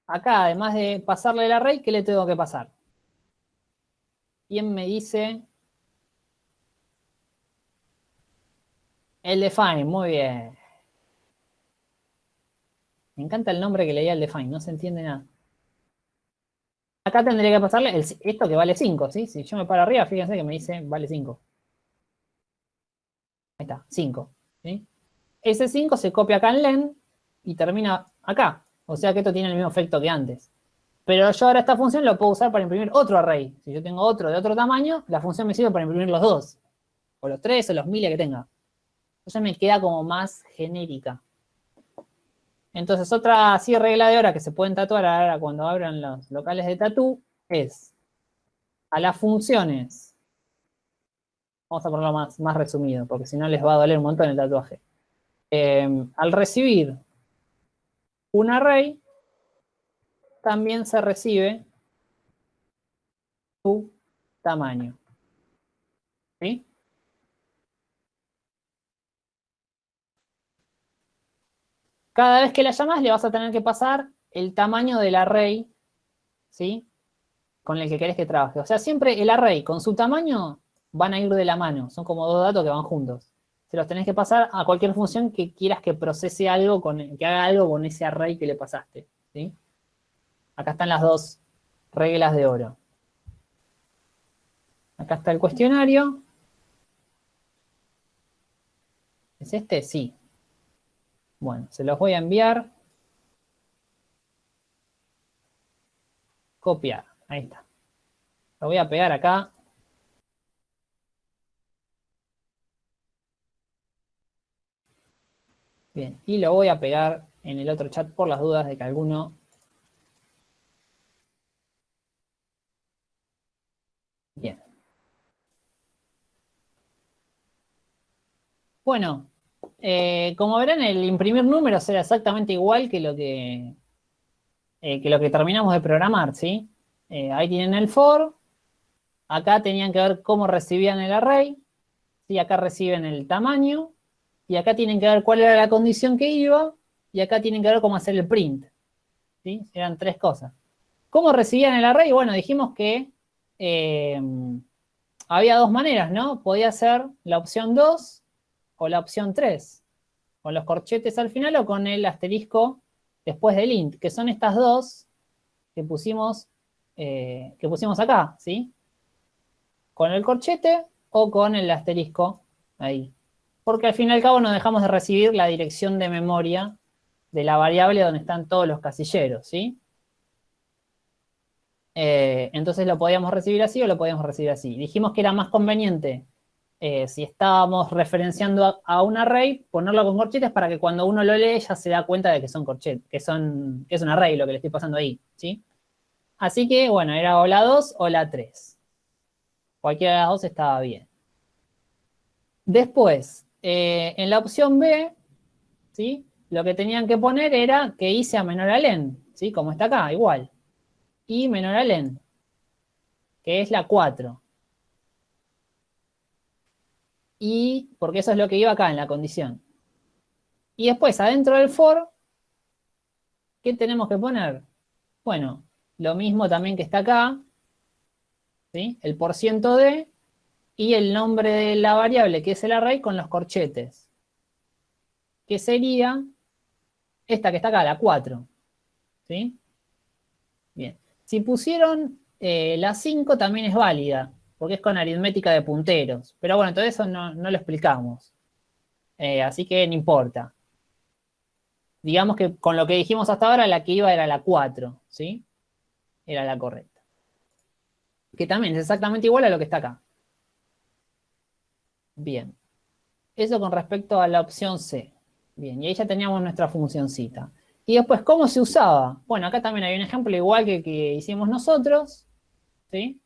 S1: acá, además de pasarle el array, ¿qué le tengo que pasar? ¿Quién me dice? El define, muy bien. Me encanta el nombre que leía el define, no se entiende nada. Acá tendría que pasarle esto que vale 5, ¿sí? Si yo me paro arriba, fíjense que me dice vale 5. Ahí está, 5. Ese 5 se copia acá en len y termina acá. O sea que esto tiene el mismo efecto que antes. Pero yo ahora esta función lo puedo usar para imprimir otro array. Si yo tengo otro de otro tamaño, la función me sirve para imprimir los dos. O los tres, o los miles que tenga. Entonces me queda como más genérica. Entonces, otra así regla de hora que se pueden tatuar ahora cuando abran los locales de tatú es a las funciones, vamos a ponerlo más, más resumido, porque si no les va a doler un montón el tatuaje. Em, al recibir un array, también se recibe su tamaño. ¿Sí? Cada vez que la llamas le vas a tener que pasar el tamaño del array, ¿sí? Con el que querés que trabaje. O sea, siempre el array con su tamaño van a ir de la mano. Son como dos datos que van juntos. Se los tenés que pasar a cualquier función que quieras que procese algo, con, que haga algo con ese array que le pasaste, ¿sí? Acá están las dos reglas de oro. Acá está el cuestionario. ¿Es este? Sí. Bueno, se los voy a enviar. Copiar, ahí está. Lo voy a pegar acá. Bien, y lo voy a pegar en el otro chat por las dudas de que alguno... Bien. Bueno, eh, como verán, el imprimir números era exactamente igual que lo que, eh, que, lo que terminamos de programar, ¿sí? Eh, ahí tienen el for, acá tenían que ver cómo recibían el array, ¿sí? acá reciben el tamaño, y acá tienen que ver cuál era la condición que iba, y acá tienen que ver cómo hacer el print. ¿sí? Eran tres cosas. ¿Cómo recibían el array? Bueno, dijimos que había dos maneras, ¿no? Podía ser la opción 2 o la opción 3, con los corchetes al final o con el asterisco después del int, que son estas dos que pusimos, eh, que pusimos acá, ¿sí? Con el corchete o con el asterisco ahí. Porque al fin y al cabo no dejamos de recibir la dirección de memoria de la variable donde están todos los casilleros, ¿sí? Eh, entonces lo podíamos recibir así o lo podíamos recibir así. Dijimos que era más conveniente, eh, si estábamos referenciando a, un array, ponerlo con corchetes para que cuando uno lo lee ya se da cuenta de que son corchetes, que, son, es un array lo que le estoy pasando ahí, ¿sí? Así que, bueno, era o la 2 o la 3. Cualquiera de las dos estaba bien. Después, eh, en la opción B, ¿sí? Lo que tenían que poner era que hice a menor a len, ¿sí? Como está acá, igual y menor a len, que es la 4. Y, porque eso es lo que iba acá en la condición. Y después, adentro del for, ¿qué tenemos que poner? Bueno, lo mismo también que está acá, ¿sí? El por ciento de y el nombre de la variable, que es el array, con los corchetes. Que sería esta que está acá, la 4. ¿Sí? Bien. Si pusieron eh, la 5 también es válida, porque es con aritmética de punteros. Pero bueno, todo eso no, lo explicamos. Eh, así que no importa. Digamos que con lo que dijimos hasta ahora, la que iba era la 4, ¿sí? Era la correcta. Que también es exactamente igual a lo que está acá. Bien. Eso con respecto a la opción C. Bien, y ahí ya teníamos nuestra funcioncita. Y después, ¿cómo se usaba? Bueno, acá también hay un ejemplo igual que, que hicimos nosotros, ¿sí?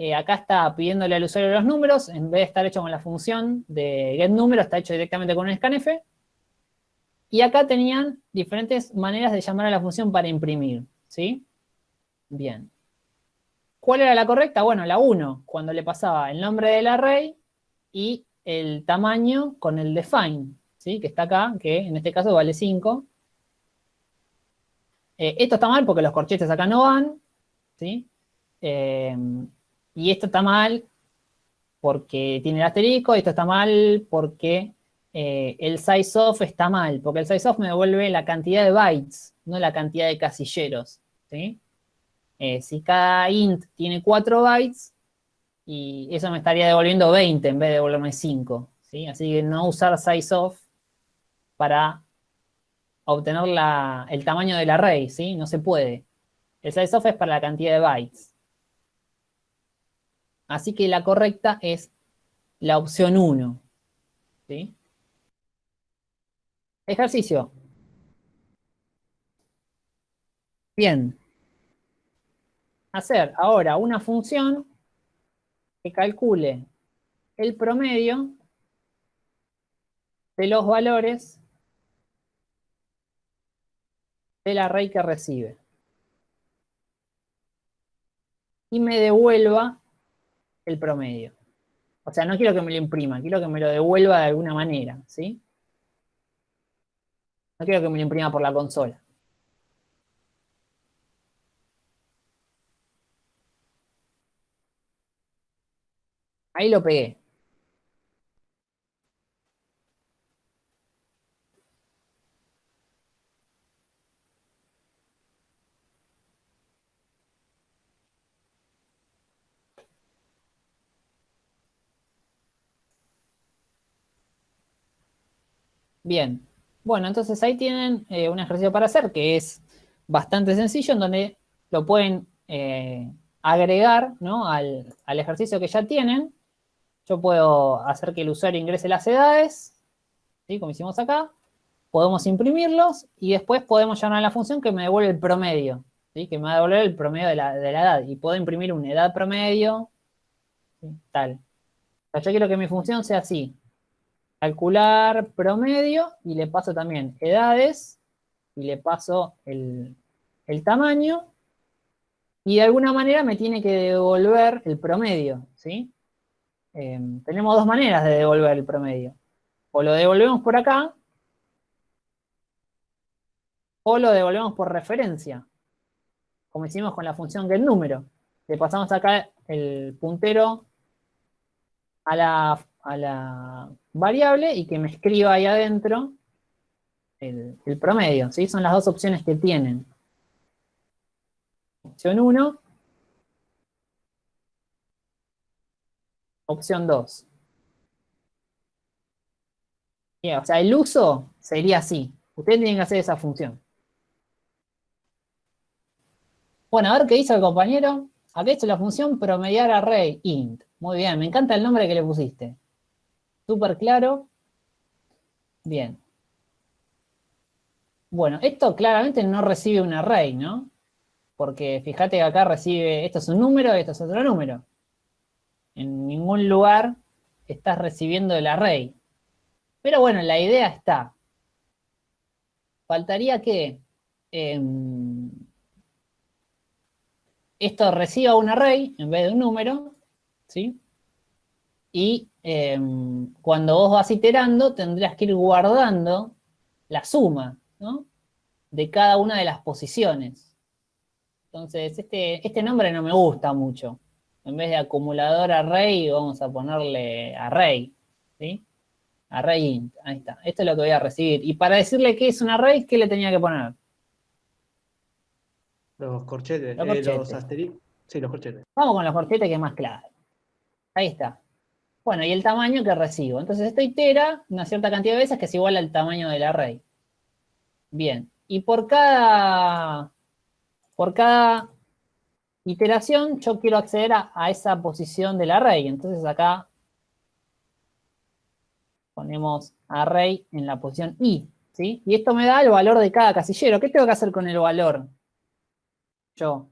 S1: Eh, acá está pidiéndole al usuario los números, en vez de estar hecho con la función de getNumero, está hecho directamente con un scanf. Y acá tenían diferentes maneras de llamar a la función para imprimir, ¿sí? Bien. ¿Cuál era la correcta? Bueno, la 1, cuando le pasaba el nombre del array y el tamaño con el define, ¿sí? Que está acá, que en este caso vale 5. Eh, esto está mal porque los corchetes acá no van, ¿sí? Eh, y esto está mal porque tiene el asterisco, esto está mal porque eh, el size of está mal, porque el size of me devuelve la cantidad de bytes, no la cantidad de casilleros, ¿sí? si cada int tiene 4 bytes, y eso me estaría devolviendo 20 en vez de devolverme 5, ¿sí? Así que no usar size of para obtener el tamaño del array, ¿sí? No se puede. El size of es para la cantidad de bytes. Así que la correcta es la opción 1. ¿sí? Ejercicio. Bien. Hacer ahora una función que calcule el promedio de los valores del array que recibe. Y me devuelva el promedio. O sea, no quiero que me lo imprima, quiero que me lo devuelva de alguna manera, ¿sí? No quiero que me lo imprima por la consola. Ahí lo pegué. Bien, bueno, entonces ahí tienen eh, un ejercicio para hacer que es bastante sencillo, en donde lo pueden eh, agregar al, ejercicio que ya tienen. Yo puedo hacer que el usuario ingrese las edades, ¿sí? como hicimos acá. Podemos imprimirlos y después podemos llamar a la función que me devuelve el promedio, ¿sí? que me va a devolver el promedio de la, edad. Y puedo imprimir una edad promedio, tal. yo quiero que mi función sea así calcular promedio y le paso también edades y le paso el, tamaño y de alguna manera me tiene que devolver el promedio, ¿sí? Em, tenemos dos maneras de devolver el promedio. O lo devolvemos por acá, o lo devolvemos por referencia, como hicimos con la función getNúmero. Le pasamos acá el puntero a la, a la variable y que me escriba ahí adentro el, promedio, ¿sí? Son las dos opciones que tienen. Opción 1. Opción 2. o sea, el uso sería así. Ustedes tienen que hacer esa función. Bueno, a ver qué hizo el compañero. Acá hecho la función promediar array int. Muy bien, me encanta el nombre que le pusiste. Súper claro. Bien. Bueno, esto claramente no recibe un array, ¿no? Porque fíjate que acá recibe, esto es un número esto es otro número. En ningún lugar estás recibiendo el array. Pero bueno, la idea está. Faltaría que em, esto reciba un array en vez de un número, ¿sí? Y em, cuando vos vas iterando, tendrás que ir guardando la suma, ¿no? De cada una de las posiciones. Entonces, este, este nombre no me gusta mucho. En vez de acumulador array, vamos a ponerle array, ¿sí? Array int, ahí está. Esto es lo que voy a recibir. Y para decirle que es un array, ¿qué le tenía que poner?
S5: Los corchetes, los, eh, Sí, los corchetes.
S1: Vamos con los corchetes que es más claro. Ahí está. Bueno, y el tamaño que recibo. Entonces esto itera una cierta cantidad de veces que es igual al tamaño del array. Bien. Y por cada, por cada iteración yo quiero acceder a, esa posición del array. Entonces acá ponemos array en la posición i. ¿sí? Y esto me da el valor de cada casillero. ¿Qué tengo que hacer con el valor? yo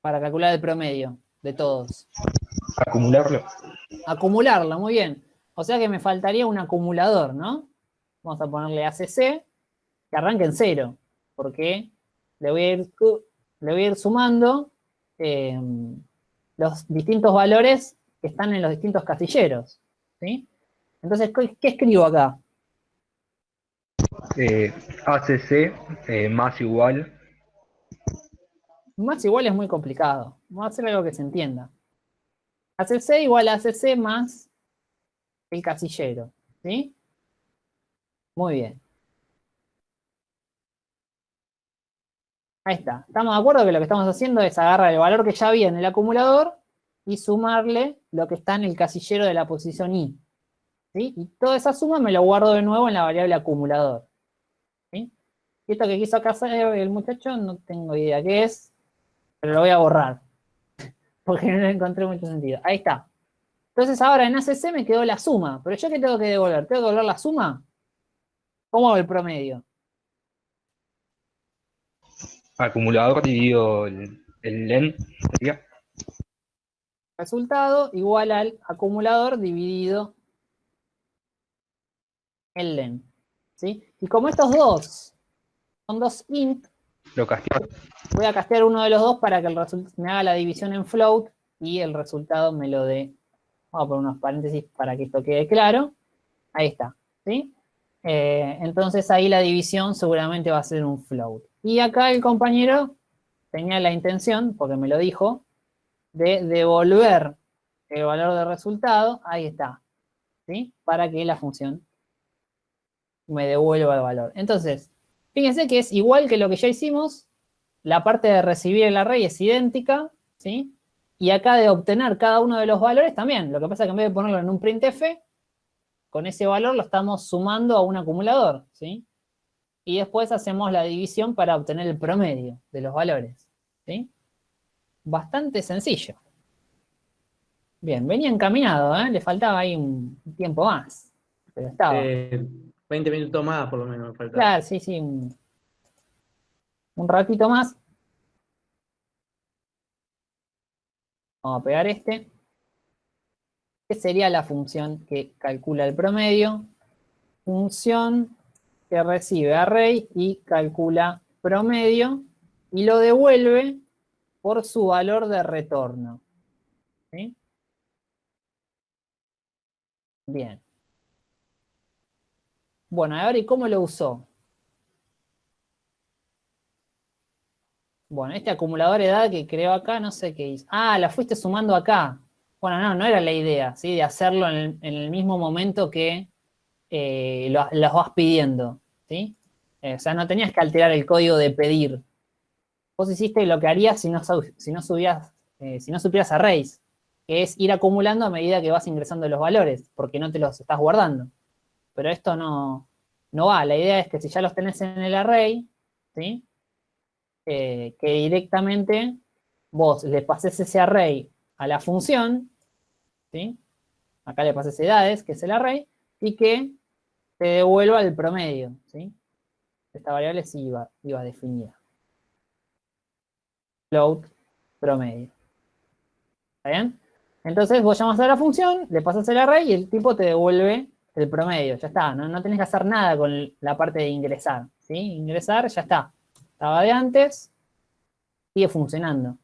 S1: para calcular el promedio de todos?
S2: Acumularlo.
S1: Acumularlo, muy bien. O sea que me faltaría un acumulador, ¿no? Vamos a ponerle ACC, que arranque en cero, porque le voy a ir, le voy a ir sumando em, los distintos valores que están en los distintos casilleros, ¿sí? Entonces, ¿qué, escribo acá?
S2: Eh, ACC eh, más igual
S1: más igual es muy complicado. Vamos a hacer algo que se entienda. ACC igual a ACC más el casillero. ¿Sí? Muy bien. Ahí está. Estamos de acuerdo que lo que estamos haciendo es agarrar el valor que ya había en el acumulador y sumarle lo que está en el casillero de la posición i. ¿Sí? Y toda esa suma me lo guardo de nuevo en la variable acumulador. Y esto que quiso acá hacer el muchacho, no tengo idea qué es pero lo voy a borrar, porque no encontré mucho sentido. Ahí está. Entonces ahora en ACC me quedó la suma, pero ¿yo qué tengo que devolver? ¿Tengo que devolver la suma? ¿Cómo hago el promedio?
S2: Acumulador dividido el, len,
S1: Resultado igual al acumulador dividido el len. ¿sí? Y como estos dos son dos int, Voy a castear uno de los dos para que el me haga la división en float y el resultado me lo dé. Vamos a poner unos paréntesis para que esto quede claro. Ahí está, ¿sí? Eh, entonces ahí la división seguramente va a ser un float. Y acá el compañero tenía la intención, porque me lo dijo, de devolver el valor de resultado, ahí está, ¿sí? Para que la función me devuelva el valor. Entonces, Fíjense que es igual que lo que ya hicimos, la parte de recibir el array es idéntica, ¿sí? Y acá de obtener cada uno de los valores también. Lo que pasa es que en vez de ponerlo en un printf, con ese valor lo estamos sumando a un acumulador, ¿sí? Y después hacemos la división para obtener el promedio de los valores, ¿sí? Bastante sencillo. Bien, venía encaminado, ¿eh? Le faltaba ahí un tiempo más, pero estaba.
S5: Eh, 20 minutos más por lo menos me falta.
S1: Claro, sí, sí. Un, ratito más. Vamos a pegar este. ¿Qué sería la función que calcula el promedio? Función que recibe array y calcula promedio y lo devuelve por su valor de retorno. ¿Sí? Bien. Bueno, a ver, ¿y cómo lo usó? Bueno, este acumulador de edad que creó acá, no sé qué hizo. Ah, la fuiste sumando acá. Bueno, no, no era la idea, ¿sí? De hacerlo en el, mismo momento que eh, los vas pidiendo, ¿sí? Eh, o sea, no tenías que alterar el código de pedir. Vos hiciste lo que harías si no, si no, subías, eh, si no supieras arrays, que es ir acumulando a medida que vas ingresando los valores, porque no te los estás guardando. Pero esto no, no va. La idea es que si ya los tenés en el array, ¿sí? que directamente vos le pases ese array a la función, ¿sí? acá le pases edades, que es el array, y que te devuelva el promedio. ¿sí? Esta variable sí iba, iba definida. Float promedio. ¿Está bien? Entonces vos llamas a la función, le pasas el array y el tipo te devuelve el promedio. Ya está, no, no tenés que hacer nada con la parte de ingresar. ¿sí? Ingresar, ya está estaba de antes, sigue funcionando.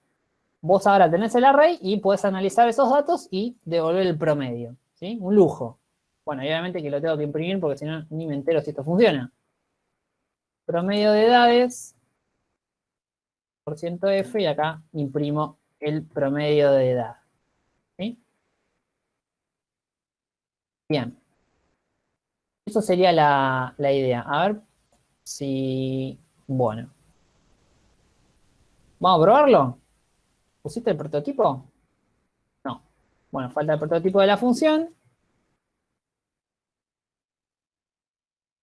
S1: Vos ahora tenés el array y podés analizar esos datos y devolver el promedio, ¿sí? Un lujo. Bueno, obviamente que lo tengo que imprimir porque si no, ni me entero si esto funciona. Promedio de edades, por ciento F, y acá imprimo el promedio de edad. ¿sí? Bien. Eso sería la, la idea. A ver si... Bueno. ¿Vamos a probarlo? ¿Pusiste el prototipo? No. Bueno, falta el prototipo de la función.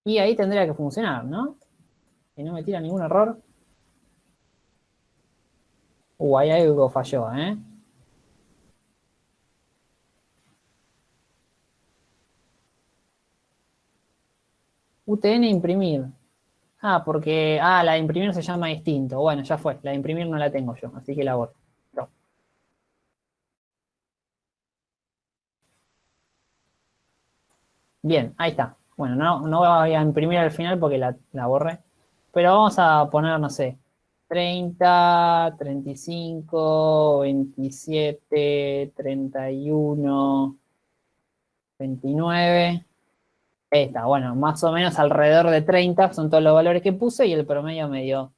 S1: Y ahí tendría que funcionar, ¿no? Y no me tira ningún error. Uh, ahí algo falló, ¿eh? UTN imprimir. Ah, porque, ah, la de imprimir se llama distinto. Bueno, ya fue, la de imprimir no la tengo yo, así que la borro. Bien, ahí está. Bueno, no, no voy a imprimir al final porque la, la borré. Pero vamos a poner, no sé, 30, 35, 27, 31, 29. Esta, bueno, más o menos alrededor de 30 son todos los valores que puse y el promedio me dio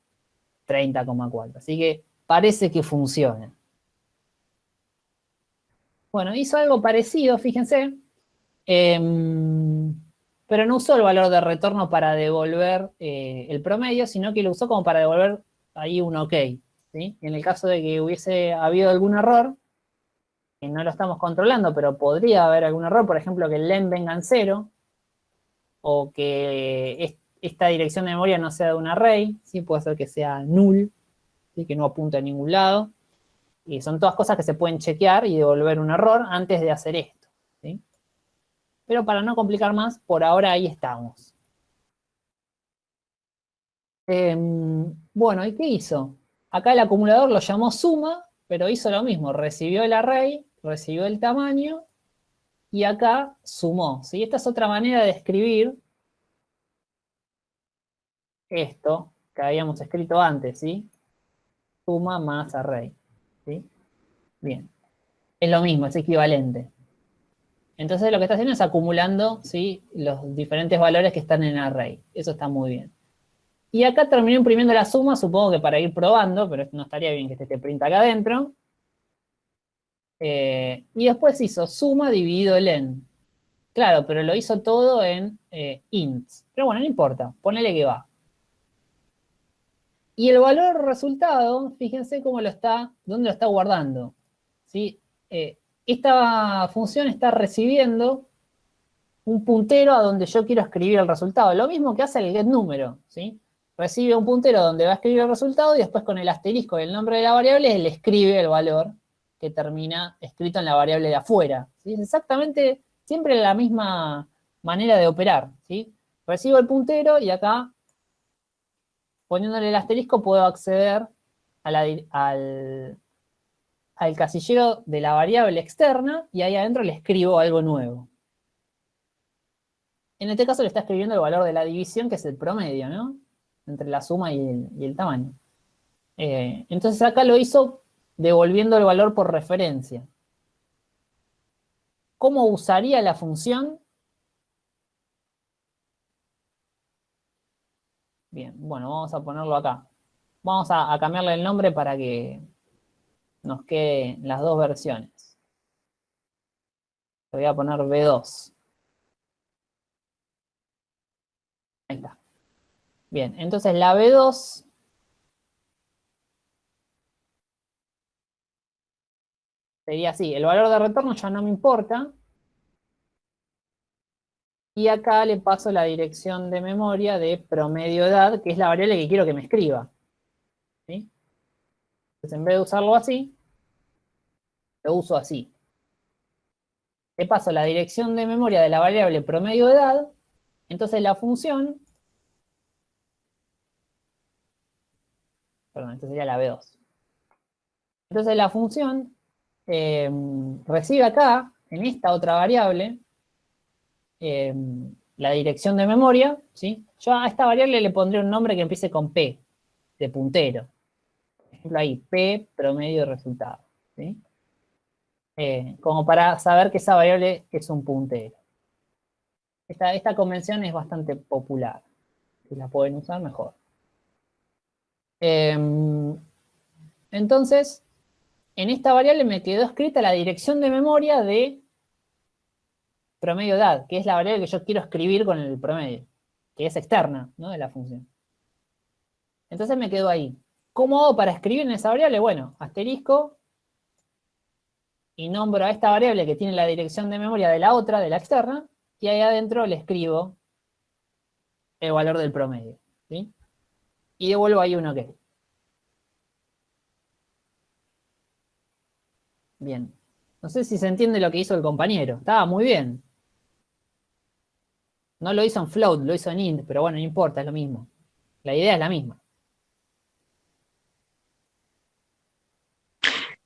S1: 30,4. Así que parece que funciona. Bueno, hizo algo parecido, fíjense. Em, pero no usó el valor de retorno para devolver eh, el promedio, sino que lo usó como para devolver ahí un OK. ¿sí? En el caso de que hubiese habido algún error, que no lo estamos controlando, pero podría haber algún error, por ejemplo, que el len venga en cero, o que esta dirección de memoria no sea de un array, ¿sí? puede ser que sea null, que no apunte a ningún lado. Y son todas cosas que se pueden chequear y devolver un error antes de hacer esto. Pero para no complicar más, por ahora ahí estamos. Em, bueno, ¿y qué hizo? Acá el acumulador lo llamó suma, pero hizo lo mismo. Recibió el array, recibió el tamaño y acá sumó. ¿sí? Esta es otra manera de escribir esto que habíamos escrito antes, ¿sí? Suma más array, ¿sí? Bien. Es lo mismo, es equivalente. Entonces lo que está haciendo es acumulando, ¿sí? Los diferentes valores que están en array. Eso está muy bien. Y acá terminó imprimiendo la suma, supongo que para ir probando, pero no estaría bien que esté print acá adentro. Eh, y después hizo suma dividido len. Claro, pero lo hizo todo en eh, ints. Pero bueno, no importa, ponele que va. Y el valor resultado, fíjense cómo lo está, dónde lo está guardando. ¿sí? Eh, esta función está recibiendo un puntero a donde yo quiero escribir el resultado. Lo mismo que hace el getNúmero, ¿sí? Recibe un puntero donde va a escribir el resultado y después con el asterisco y el nombre de la variable le escribe el valor que termina escrito en la variable de afuera. Es exactamente siempre la misma manera de operar. ¿sí? Recibo el puntero y acá, poniéndole el asterisco, puedo acceder al, casillero de la variable externa y ahí adentro le escribo algo nuevo. En este caso le está escribiendo el valor de la división, que es el promedio, ¿no? Entre la suma y el, tamaño. Eh, entonces acá lo hizo devolviendo el valor por referencia. ¿Cómo usaría la función? Bien, bueno, vamos a ponerlo acá. Vamos a, cambiarle el nombre para que nos queden las dos versiones. Le voy a poner B2. Ahí está. Bien, entonces la B2 sería así, el valor de retorno ya no me importa. Y acá le paso la dirección de memoria de promedio edad, que es la variable que quiero que me escriba. ¿Sí? Entonces en vez de usarlo así, lo uso así. Le paso la dirección de memoria de la variable promedio edad, entonces la función, perdón, esta sería la B2. Entonces la función eh, recibe acá, en esta otra variable, eh, la dirección de memoria, ¿sí? Yo a esta variable le pondré un nombre que empiece con P, de puntero. Por ejemplo ahí, P promedio de resultado, ¿sí? Eh, como para saber que esa variable es un puntero. Esta, esta convención es bastante popular. Si la pueden usar, mejor. entonces, en esta variable me quedó escrita la dirección de memoria de promedio edad, que es la variable que yo quiero escribir con el promedio, que es externa ¿no? de la función. Entonces me quedó ahí. ¿Cómo hago para escribir en esa variable? Bueno, asterisco, y nombro a esta variable que tiene la dirección de memoria de la otra, de la externa, y ahí adentro le escribo el valor del promedio. ¿sí? Y devuelvo ahí un OK. Bien. No sé si se entiende lo que hizo el compañero. Estaba muy bien. No lo hizo en float, lo hizo en int, pero bueno, no importa, es lo mismo. La idea es la misma.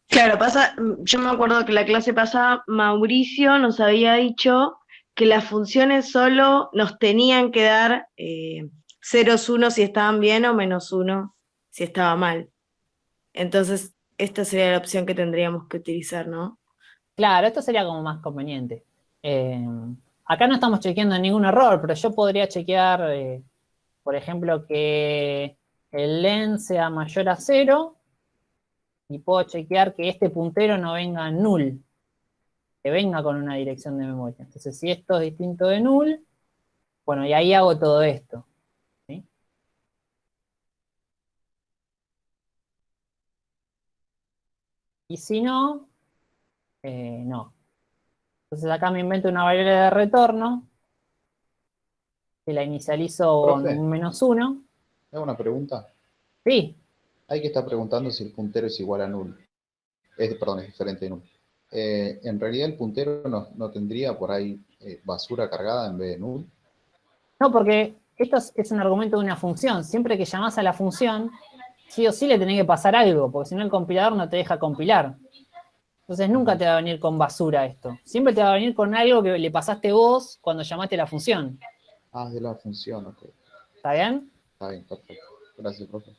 S7: Claro, pasa, yo me acuerdo que la clase pasada Mauricio nos había dicho que las funciones solo nos tenían que dar eh, ceros, unos si estaban bien o menos uno si estaba mal. Entonces, esta sería la opción que tendríamos que utilizar, ¿no?
S1: Claro, esto sería como más conveniente. Eh, acá no estamos chequeando ningún error, pero yo podría chequear, eh, por ejemplo, que el len sea mayor a cero y puedo chequear que este puntero no venga null, que venga con una dirección de memoria. Entonces, si esto es distinto de null, bueno, y ahí hago todo esto. Y si no, eh, no. Entonces acá me invento una variable de retorno, que la inicializo con un menos uno.
S6: ¿Hago una pregunta?
S1: Sí.
S6: Hay que estar preguntando si el puntero es igual a null. Es, perdón, es diferente de null. Eh, en realidad el puntero no, tendría por ahí eh, basura cargada en vez de null.
S1: No, porque esto es, un argumento de una función. Siempre que llamas a la función, sí o sí le tenés que pasar algo, porque si no el compilador no te deja compilar. Entonces nunca te va a venir con basura esto. Siempre te va a venir con algo que le pasaste vos cuando llamaste la función.
S6: Ah, de la función, ok.
S1: ¿Está bien?
S6: Está bien, perfecto. Gracias, profe.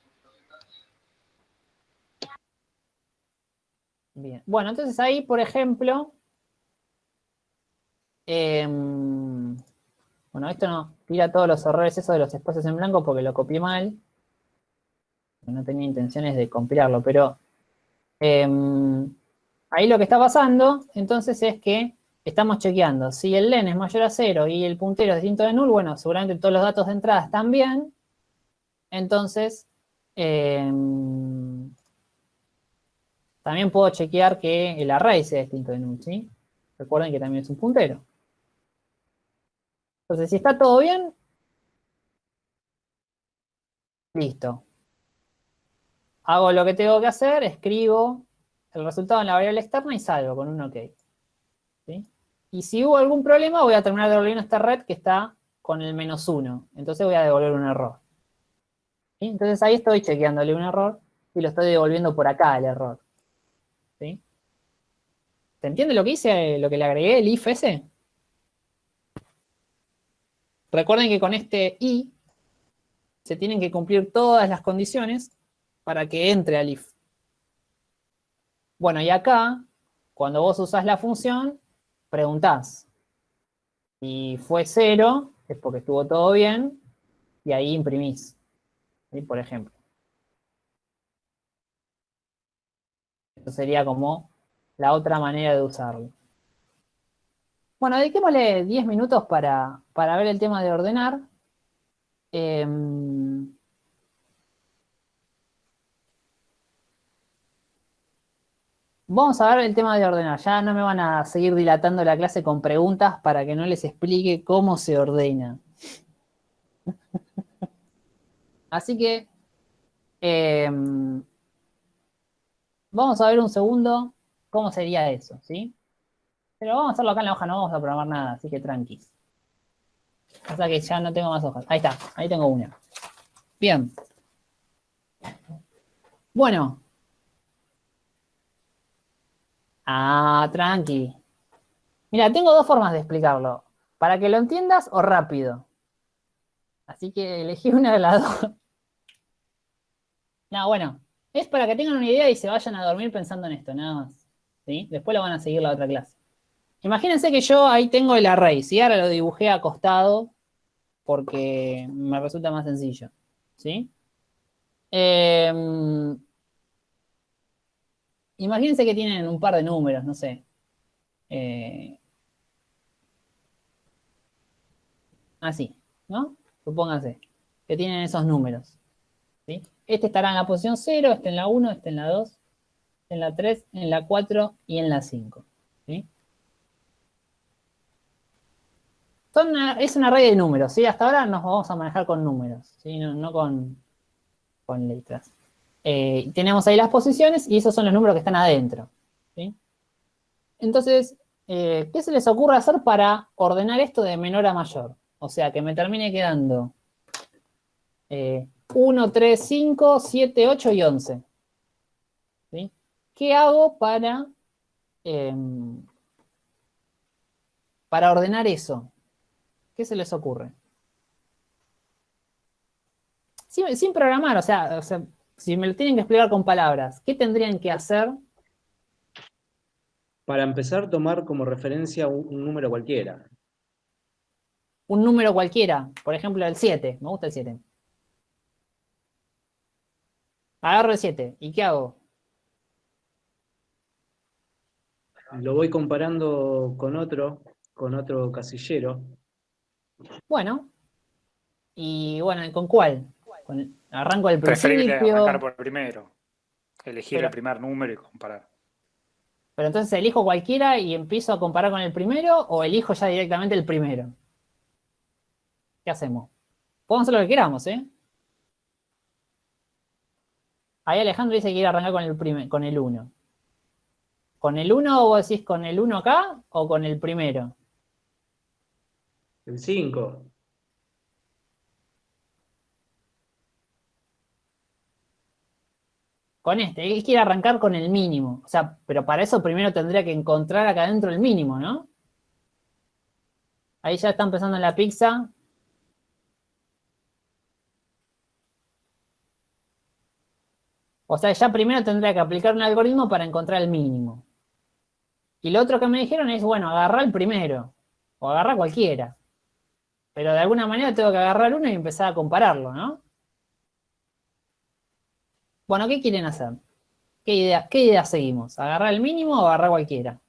S1: Bien. Bueno, entonces ahí, por ejemplo, em, bueno, esto no tira todos los errores eso de los espacios en blanco porque lo copié mal no tenía intenciones de compilarlo, pero em, ahí lo que está pasando, entonces, es que estamos chequeando. Si el len es mayor a 0 y el puntero es distinto de null, bueno, seguramente todos los datos de entrada están bien. Entonces, em, también puedo chequear que el array sea distinto de null, ¿sí? Recuerden que también es un puntero. Entonces, si está todo bien, listo hago lo que tengo que hacer, escribo el resultado en la variable externa y salgo con un OK. Y si hubo algún problema, voy a terminar devolviendo esta red que está con el menos 1. Entonces voy a devolver un error. Entonces ahí estoy chequeándole un error y lo estoy devolviendo por acá el error. ¿Se entiende lo que hice, lo que le agregué, el if ese? Recuerden que con este i se tienen que cumplir todas las condiciones para que entre al if. Bueno, y acá, cuando vos usás la función, preguntás. Si fue cero, es porque estuvo todo bien, y ahí imprimís. Por ejemplo. Esto sería como la otra manera de usarlo. Bueno, dediquémosle 10 minutos para, ver el tema de ordenar. Em, vamos a ver el tema de ordenar. Ya no me van a seguir dilatando la clase con preguntas para que no les explique cómo se ordena. Así que em, vamos a ver un segundo cómo sería eso, ¿sí? Pero vamos a hacerlo acá en la hoja, no vamos a programar nada, así que tranquis. O sea que ya no tengo más hojas. Ahí está, ahí tengo una. Bien. Bueno. Ah, tranqui. Mira, tengo dos formas de explicarlo. Para que lo entiendas o rápido. Así que elegí una de las dos. No, bueno. Es para que tengan una idea y se vayan a dormir pensando en esto, nada más. ¿Sí? Después lo van a seguir la otra clase. Imagínense que yo ahí tengo el array, ¿sí? Ahora lo dibujé acostado porque me resulta más sencillo, ¿sí? Em, imagínense que tienen un par de números, no sé. Eh, así, ¿no? Supónganse que tienen esos números. ¿sí? Este estará en la posición 0, este en la 1, este en la 2, este en la 3, en la 4 y en la 5. ¿sí? es una array de números, ¿sí? Hasta ahora nos vamos a manejar con números, ¿sí? No, con, con, letras. Eh, tenemos ahí las posiciones y esos son los números que están adentro, ¿sí? Entonces, eh, ¿qué se les ocurre hacer para ordenar esto de menor a mayor? O sea, que me termine quedando 1, 3, 5, 7, 8 y 11. ¿Sí? ¿Qué hago para, em, para ordenar eso? ¿Qué se les ocurre? Sin, programar, o sea, si me lo tienen que explicar con palabras, ¿qué tendrían que hacer?
S5: Para empezar, tomar como referencia un, número cualquiera.
S1: Un número cualquiera, por ejemplo el 7, me gusta el 7. Agarro el 7, ¿y qué hago?
S5: Lo voy comparando con otro, con otro casillero,
S1: bueno. Y bueno, ¿con cuál? Arranco del
S4: Preferible arrancar por el primero. Elegir el primer número y comparar.
S1: Pero entonces elijo cualquiera y empiezo a comparar con el primero o elijo ya directamente el primero. ¿Qué hacemos? Podemos hacer lo que queramos, ¿eh? Ahí Alejandro dice que quiere arrancar con el, primer, con el 1. ¿Con el 1 o vos decís con el 1 acá o con el primero?
S5: El 5.
S1: Con este, él quiere arrancar con el mínimo. O sea, pero para eso primero tendría que encontrar acá adentro el mínimo, ¿no? Ahí ya está empezando la pizza. O sea, ya primero tendría que aplicar un algoritmo para encontrar el mínimo. Y lo otro que me dijeron es, bueno, agarrar el primero. O agarrar cualquiera. Pero de alguna manera tengo que agarrar uno y empezar a compararlo, ¿no? Bueno, ¿qué quieren hacer? ¿Qué idea, qué idea seguimos? ¿Agarrar el mínimo o agarrar cualquiera?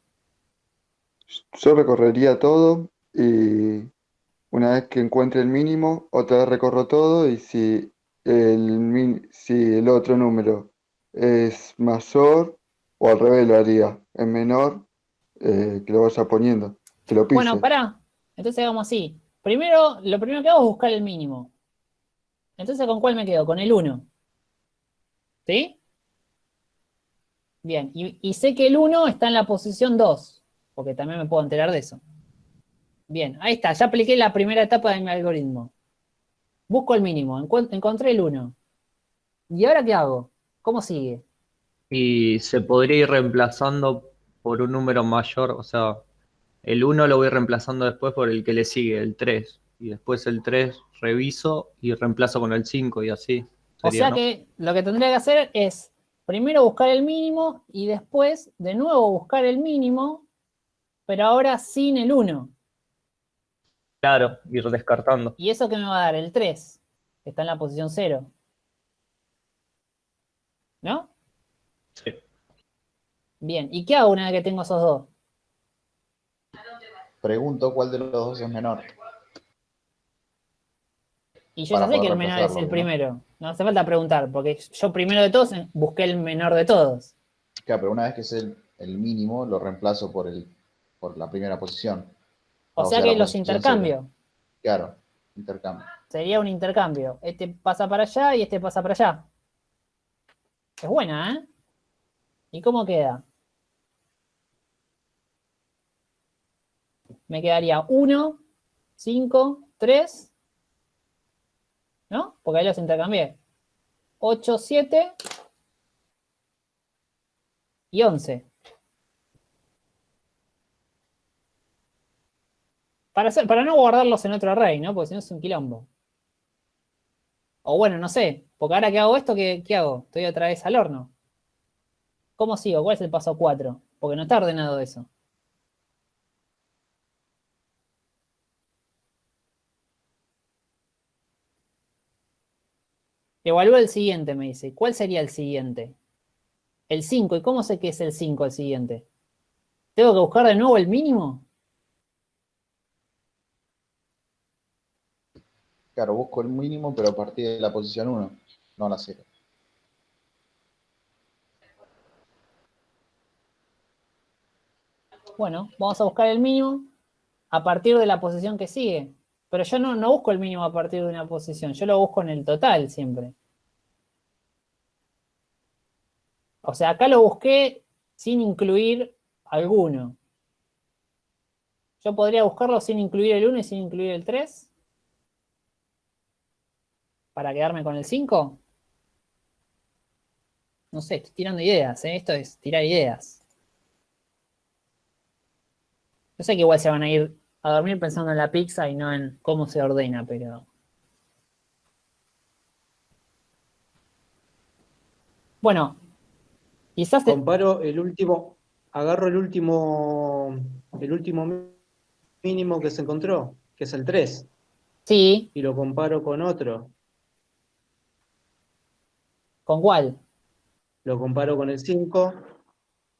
S8: Yo recorrería todo y una vez que encuentre el mínimo, otra vez recorro todo y si el, si el otro número es mayor o al revés lo haría, es menor, eh, que lo vaya poniendo, que lo pise.
S1: Bueno, pará, entonces hagamos así. Primero, lo primero que hago es buscar el mínimo. Entonces, ¿con cuál me quedo? Con el 1. ¿Sí? Bien, y, sé que el 1 está en la posición 2, porque también me puedo enterar de eso. Bien, ahí está, ya apliqué la primera etapa de mi algoritmo. Busco el mínimo, encontré el 1. ¿Y ahora qué hago? ¿Cómo sigue?
S2: Y se podría ir reemplazando por un número mayor, o sea, el 1 lo voy reemplazando después por el que le sigue, el 3. Y después el 3 reviso y reemplazo con el 5 y así.
S1: O sea que lo que tendría que hacer es primero buscar el mínimo y después de nuevo buscar el mínimo, pero ahora sin el 1.
S2: Claro, ir descartando.
S1: ¿Y eso qué me va a dar? El 3, que está en la posición 0. ¿No?
S2: Sí.
S1: Bien, ¿y qué hago una vez que tengo esos dos?
S6: Pregunto cuál de los dos es menor.
S1: Y yo ya sé que el menor es el primero. No hace falta preguntar, porque yo primero de todos busqué el menor de todos.
S6: Claro, pero una vez que es el, el mínimo, lo reemplazo por, el, por la primera posición.
S1: O,
S6: O
S1: sea,
S6: sea,
S1: que los intercambio.
S6: Claro, intercambio.
S1: Sería un intercambio. Este pasa para allá y este pasa para allá. Es buena, ¿eh? ¿Y cómo queda? Me quedaría 1, 5, 3. ¿No? Porque ahí los intercambié. 8, 7 y 11. Para, para no guardarlos en otro array, ¿no? Porque si no es un quilombo. O bueno, no sé. Porque ahora que hago esto, ¿qué, qué hago? Estoy otra vez al horno. ¿Cómo sigo? ¿Cuál es el paso 4? Porque no está ordenado eso. Evalúa el siguiente, me dice. ¿Cuál sería el siguiente? El 5. ¿Y cómo sé que es el 5 el siguiente? ¿Tengo que buscar de nuevo el mínimo?
S6: Claro, busco el mínimo, pero a partir de la posición 1, no la 0.
S1: Bueno, vamos a buscar el mínimo a partir de la posición que sigue. Pero yo no, busco el mínimo a partir de una posición, yo lo busco en el total siempre. O sea, acá lo busqué sin incluir alguno. Yo podría buscarlo sin incluir el 1 y sin incluir el 3. Para quedarme con el 5. No sé, estoy tirando ideas, ¿eh? Esto es tirar ideas. Yo sé que igual se van a ir a dormir pensando en la pizza y no en cómo se ordena, pero... Bueno, quizás... te-
S5: Comparo el último, agarro el último, el último mínimo que se encontró, que es el 3,
S1: Sí,
S5: y lo comparo con otro.
S1: ¿con cuál?
S5: Lo comparo con el 5,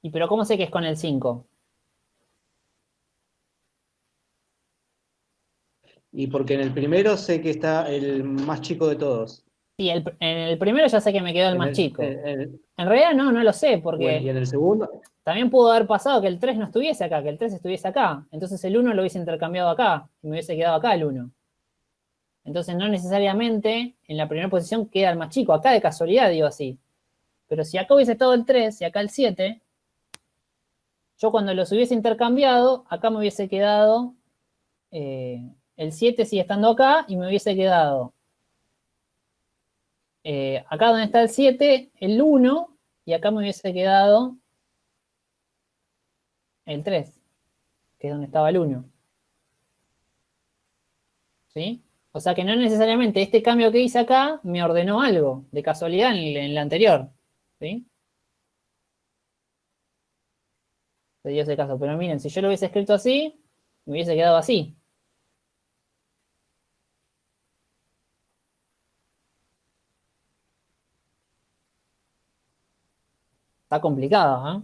S1: ¿Y pero cómo sé que es con el 5?
S5: Y porque en el primero sé que está el más chico de todos.
S1: Sí, el, en el primero ya sé que me quedó el
S5: En
S1: más
S5: el-
S1: chico.
S5: en-
S1: realidad no, no lo sé,
S5: bueno, y
S1: porque
S5: en el segundo,
S1: también pudo haber pasado que el 3 no estuviese acá, que el 3 estuviese acá. Entonces el 1 lo hubiese intercambiado acá, y me hubiese quedado acá el 1. Entonces no necesariamente en la primera posición queda el más chico. Acá de casualidad digo así. Pero si acá hubiese estado el 3 y acá el 7, yo cuando los hubiese intercambiado, acá me hubiese quedado, eh, el 7 sigue estando acá y me hubiese quedado eh, acá donde está el 7, el 1, y acá me hubiese quedado el 3, que es donde estaba el 1. ¿Sí? O sea que no necesariamente este cambio que hice acá me ordenó algo, de casualidad en el anterior. ¿Sí? Se dio ese caso. Pero miren, si yo lo hubiese escrito así, me hubiese quedado así. Está complicado, ¿eh?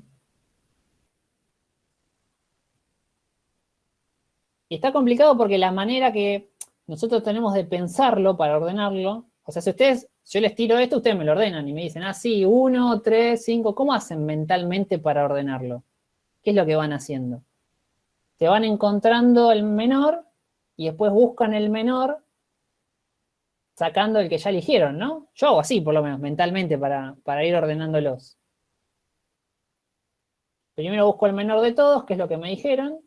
S1: Y está complicado porque la manera que nosotros tenemos de pensarlo para ordenarlo, o sea, si ustedes, yo les tiro esto, ustedes me lo ordenan y me dicen, ah, sí, uno, tres, cinco, ¿cómo hacen mentalmente para ordenarlo? ¿Qué es lo que van haciendo? Se van encontrando el menor y después buscan el menor sacando el que ya eligieron, ¿no? Yo hago así, por lo menos, mentalmente, para, para ir ordenándolos. Primero busco el menor de todos, que es lo que me dijeron,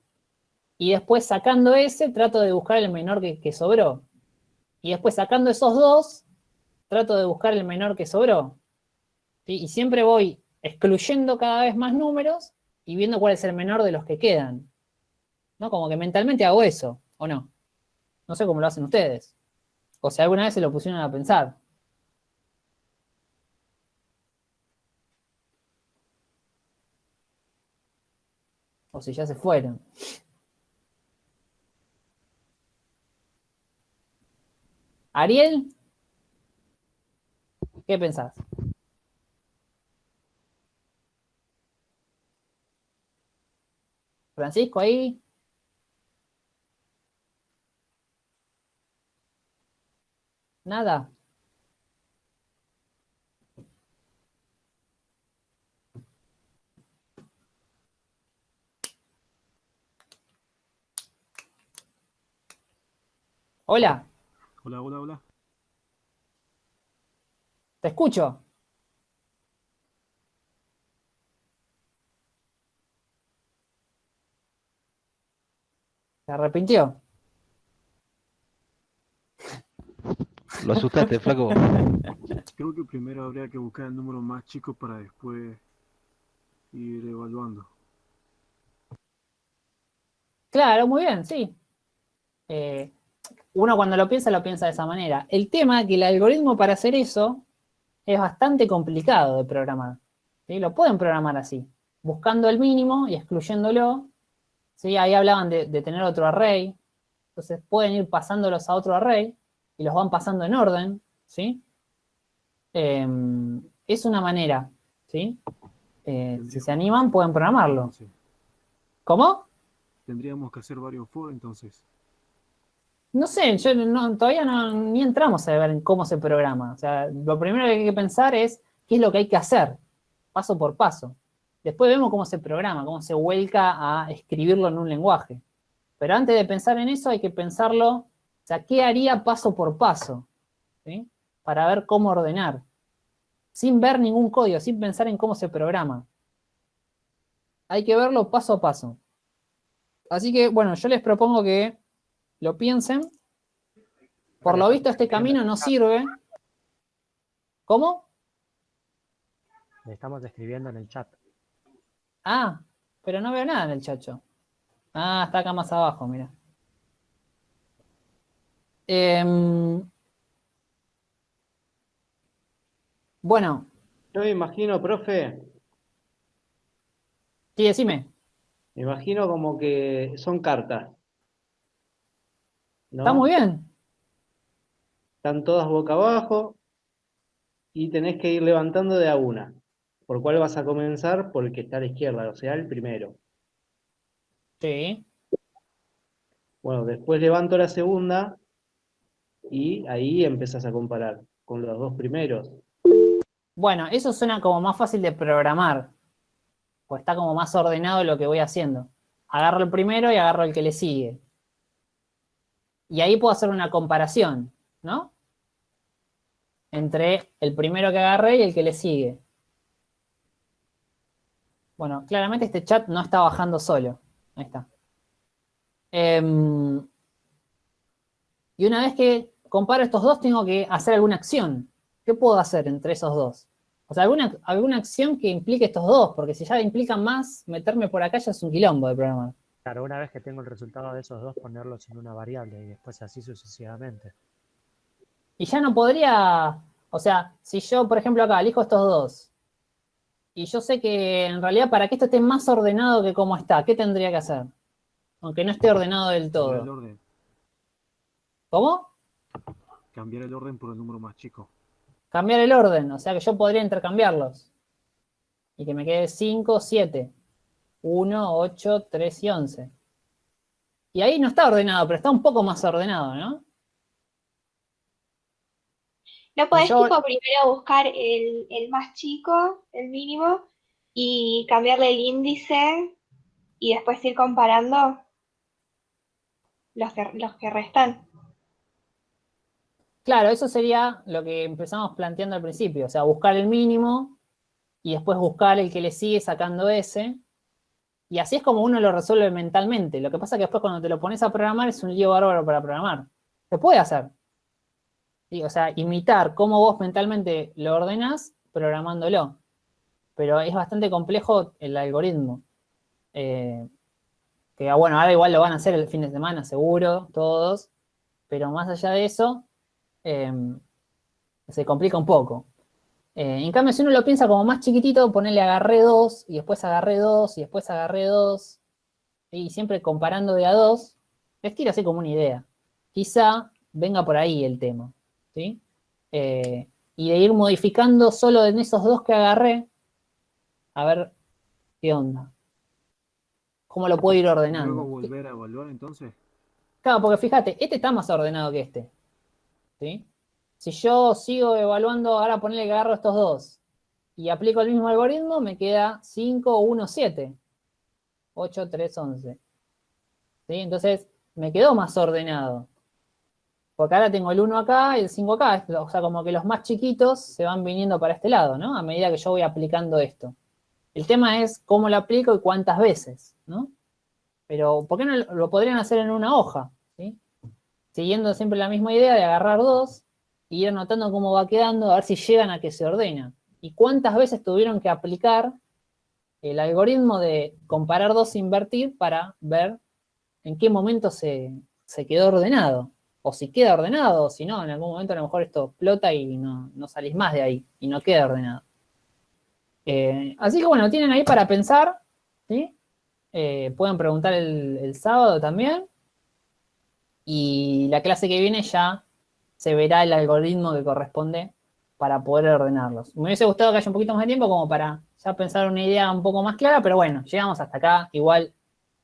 S1: y después sacando ese, trato de buscar el menor que, sobró. Y después sacando esos dos, trato de buscar el menor que sobró. Y siempre voy excluyendo cada vez más números y viendo cuál es el menor de los que quedan. ¿No? Como que mentalmente hago eso, ¿o no? No sé cómo lo hacen ustedes. O si alguna vez se lo pusieron a pensar. Pues, si ya se fueron. Ariel, ¿qué pensás? Francisco ahí. Nada. Hola,
S9: Hola, hola, hola.
S1: te escucho. Se arrepintió.
S10: Lo asustaste, flaco.
S9: Creo que primero habría que buscar el número más chico para después ir evaluando.
S1: Claro, muy bien, sí. Eh, uno cuando lo piensa, lo piensa de esa manera. El tema es que el algoritmo para hacer eso es bastante complicado de programar. ¿sí? Lo pueden programar así, buscando el mínimo y excluyéndolo. ¿sí? Ahí hablaban de, de tener otro array. Entonces pueden ir pasándolos a otro array y los van pasando en orden. ¿sí? Eh, es una manera. ¿sí? Eh, si se animan, pueden programarlo. ¿Cómo?
S9: Tendríamos que hacer varios for entonces.
S1: No sé, yo no- todavía no, ni entramos a ver en cómo se programa. O sea, lo primero que hay que pensar es qué es lo que hay que hacer, paso por paso. Después vemos cómo se programa, cómo se vuelca a escribirlo en un lenguaje. Pero antes de pensar en eso hay que pensarlo, o sea, ¿qué haría paso por paso? ¿sí? Para ver cómo ordenar. Sin ver ningún código, sin pensar en cómo se programa. Hay que verlo paso a paso. Así que, bueno, yo les propongo que lo piensen. Por lo visto este camino no sirve. ¿Cómo?
S11: Le estamos escribiendo en el chat.
S1: Ah, pero no veo nada en el chacho. Ah, está acá más abajo, mira. Em, bueno,
S5: Yo me imagino, profe,
S1: sí, decime.
S5: me imagino como que son cartas. ¿No?
S1: Está muy bien.
S5: Están todas boca abajo y tenés que ir levantando de a una. ¿Por cuál vas a comenzar? Por el que está a la izquierda, o sea, el primero.
S1: Sí.
S5: Bueno, después levanto la segunda y ahí empezás a comparar con los dos primeros.
S1: Bueno, eso suena como más fácil de programar. Pues está como más ordenado lo que voy haciendo. Agarro el primero y agarro el que le sigue. Y ahí puedo hacer una comparación, ¿no? Entre el primero que agarré y el que le sigue. Bueno, claramente este chat no está bajando solo. Ahí está. Em, y una vez que comparo estos dos, tengo que hacer alguna acción. ¿Qué puedo hacer entre esos dos? O sea, alguna, alguna acción que implique estos dos, porque si ya implican más, meterme por acá ya es un quilombo de programar.
S11: Claro, una vez que tengo el resultado de esos dos, ponerlos en una variable y después así sucesivamente.
S1: Y ya no podría, o sea, si yo, por ejemplo, acá elijo estos dos, y yo sé que en realidad para que esto esté más ordenado que como está, ¿qué tendría que hacer? Aunque no esté ordenado del
S9: Cambiar el
S1: todo.
S9: orden.
S1: ¿Cómo?
S9: Cambiar el orden por el número más chico.
S1: Cambiar el orden, o sea que yo podría intercambiarlos. Y que me quede 5, 7, 1, 8, 3 y 11. Y ahí no está ordenado, pero está un poco más ordenado, ¿no?
S12: ¿No podés
S1: Yo-
S12: tipo primero buscar el, el más chico, el mínimo, y cambiarle el índice y después ir comparando los que, los que restan?
S1: Claro, eso sería lo que empezamos planteando al principio, o sea, buscar el mínimo y después buscar el que le sigue sacando ese. Y así es como uno lo resuelve mentalmente. Lo que pasa es que después cuando te lo pones a programar es un lío bárbaro para programar. Se puede hacer. O sea, imitar cómo vos mentalmente lo ordenás programándolo. Pero es bastante complejo el algoritmo. Eh, que ah, bueno, ahora igual lo van a hacer el fin de semana, seguro, todos. Pero más allá de eso, eh, se complica un poco. Eh, en cambio, si uno lo piensa como más chiquitito, ponerle agarré dos, y después agarré dos, y después agarré dos, y siempre comparando de a dos, les tiro así como una idea. Quizá venga por ahí el tema, ¿sí? Eh, y de ir modificando solo en esos dos que agarré, a ver qué onda. cómo lo puedo ir
S9: Luego
S1: ordenando.
S9: volver a evaluar entonces.
S1: Claro, porque fíjate, este está más ordenado que este. ¿sí? Si yo sigo evaluando, ahora ponerle que agarro estos dos y aplico el mismo algoritmo, me queda 5, 1, 7. 8, 3, 11. ¿Sí? Entonces, me quedó más ordenado. Porque ahora tengo el 1 acá y el 5 acá. O sea, como que los más chiquitos se van viniendo para este lado, ¿no? A medida que yo voy aplicando esto. El tema es cómo lo aplico y cuántas veces, ¿no? Pero, ¿por qué no lo podrían hacer en una hoja? ¿sí? Siguiendo siempre la misma idea de agarrar dos y ir anotando cómo va quedando, a ver si llegan a que se ordena. Y cuántas veces tuvieron que aplicar el algoritmo de comparar dos e invertir para ver en qué momento se, se quedó ordenado. O si queda ordenado, o si no, en algún momento a lo mejor esto explota y no, no salís más de ahí, y no queda ordenado. Eh, así que bueno, tienen ahí para pensar, ¿sí? Eh, pueden preguntar el, el sábado también. Y la clase que viene ya se verá el algoritmo que corresponde para poder ordenarlos. Me hubiese gustado que haya un poquito más de tiempo como para ya pensar una idea un poco más clara, pero bueno, llegamos hasta acá. Igual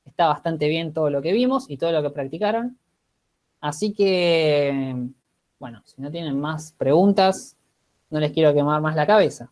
S1: está bastante bien todo lo que vimos y todo lo que practicaron. Así que, bueno, si no tienen más preguntas, no les quiero quemar más la cabeza.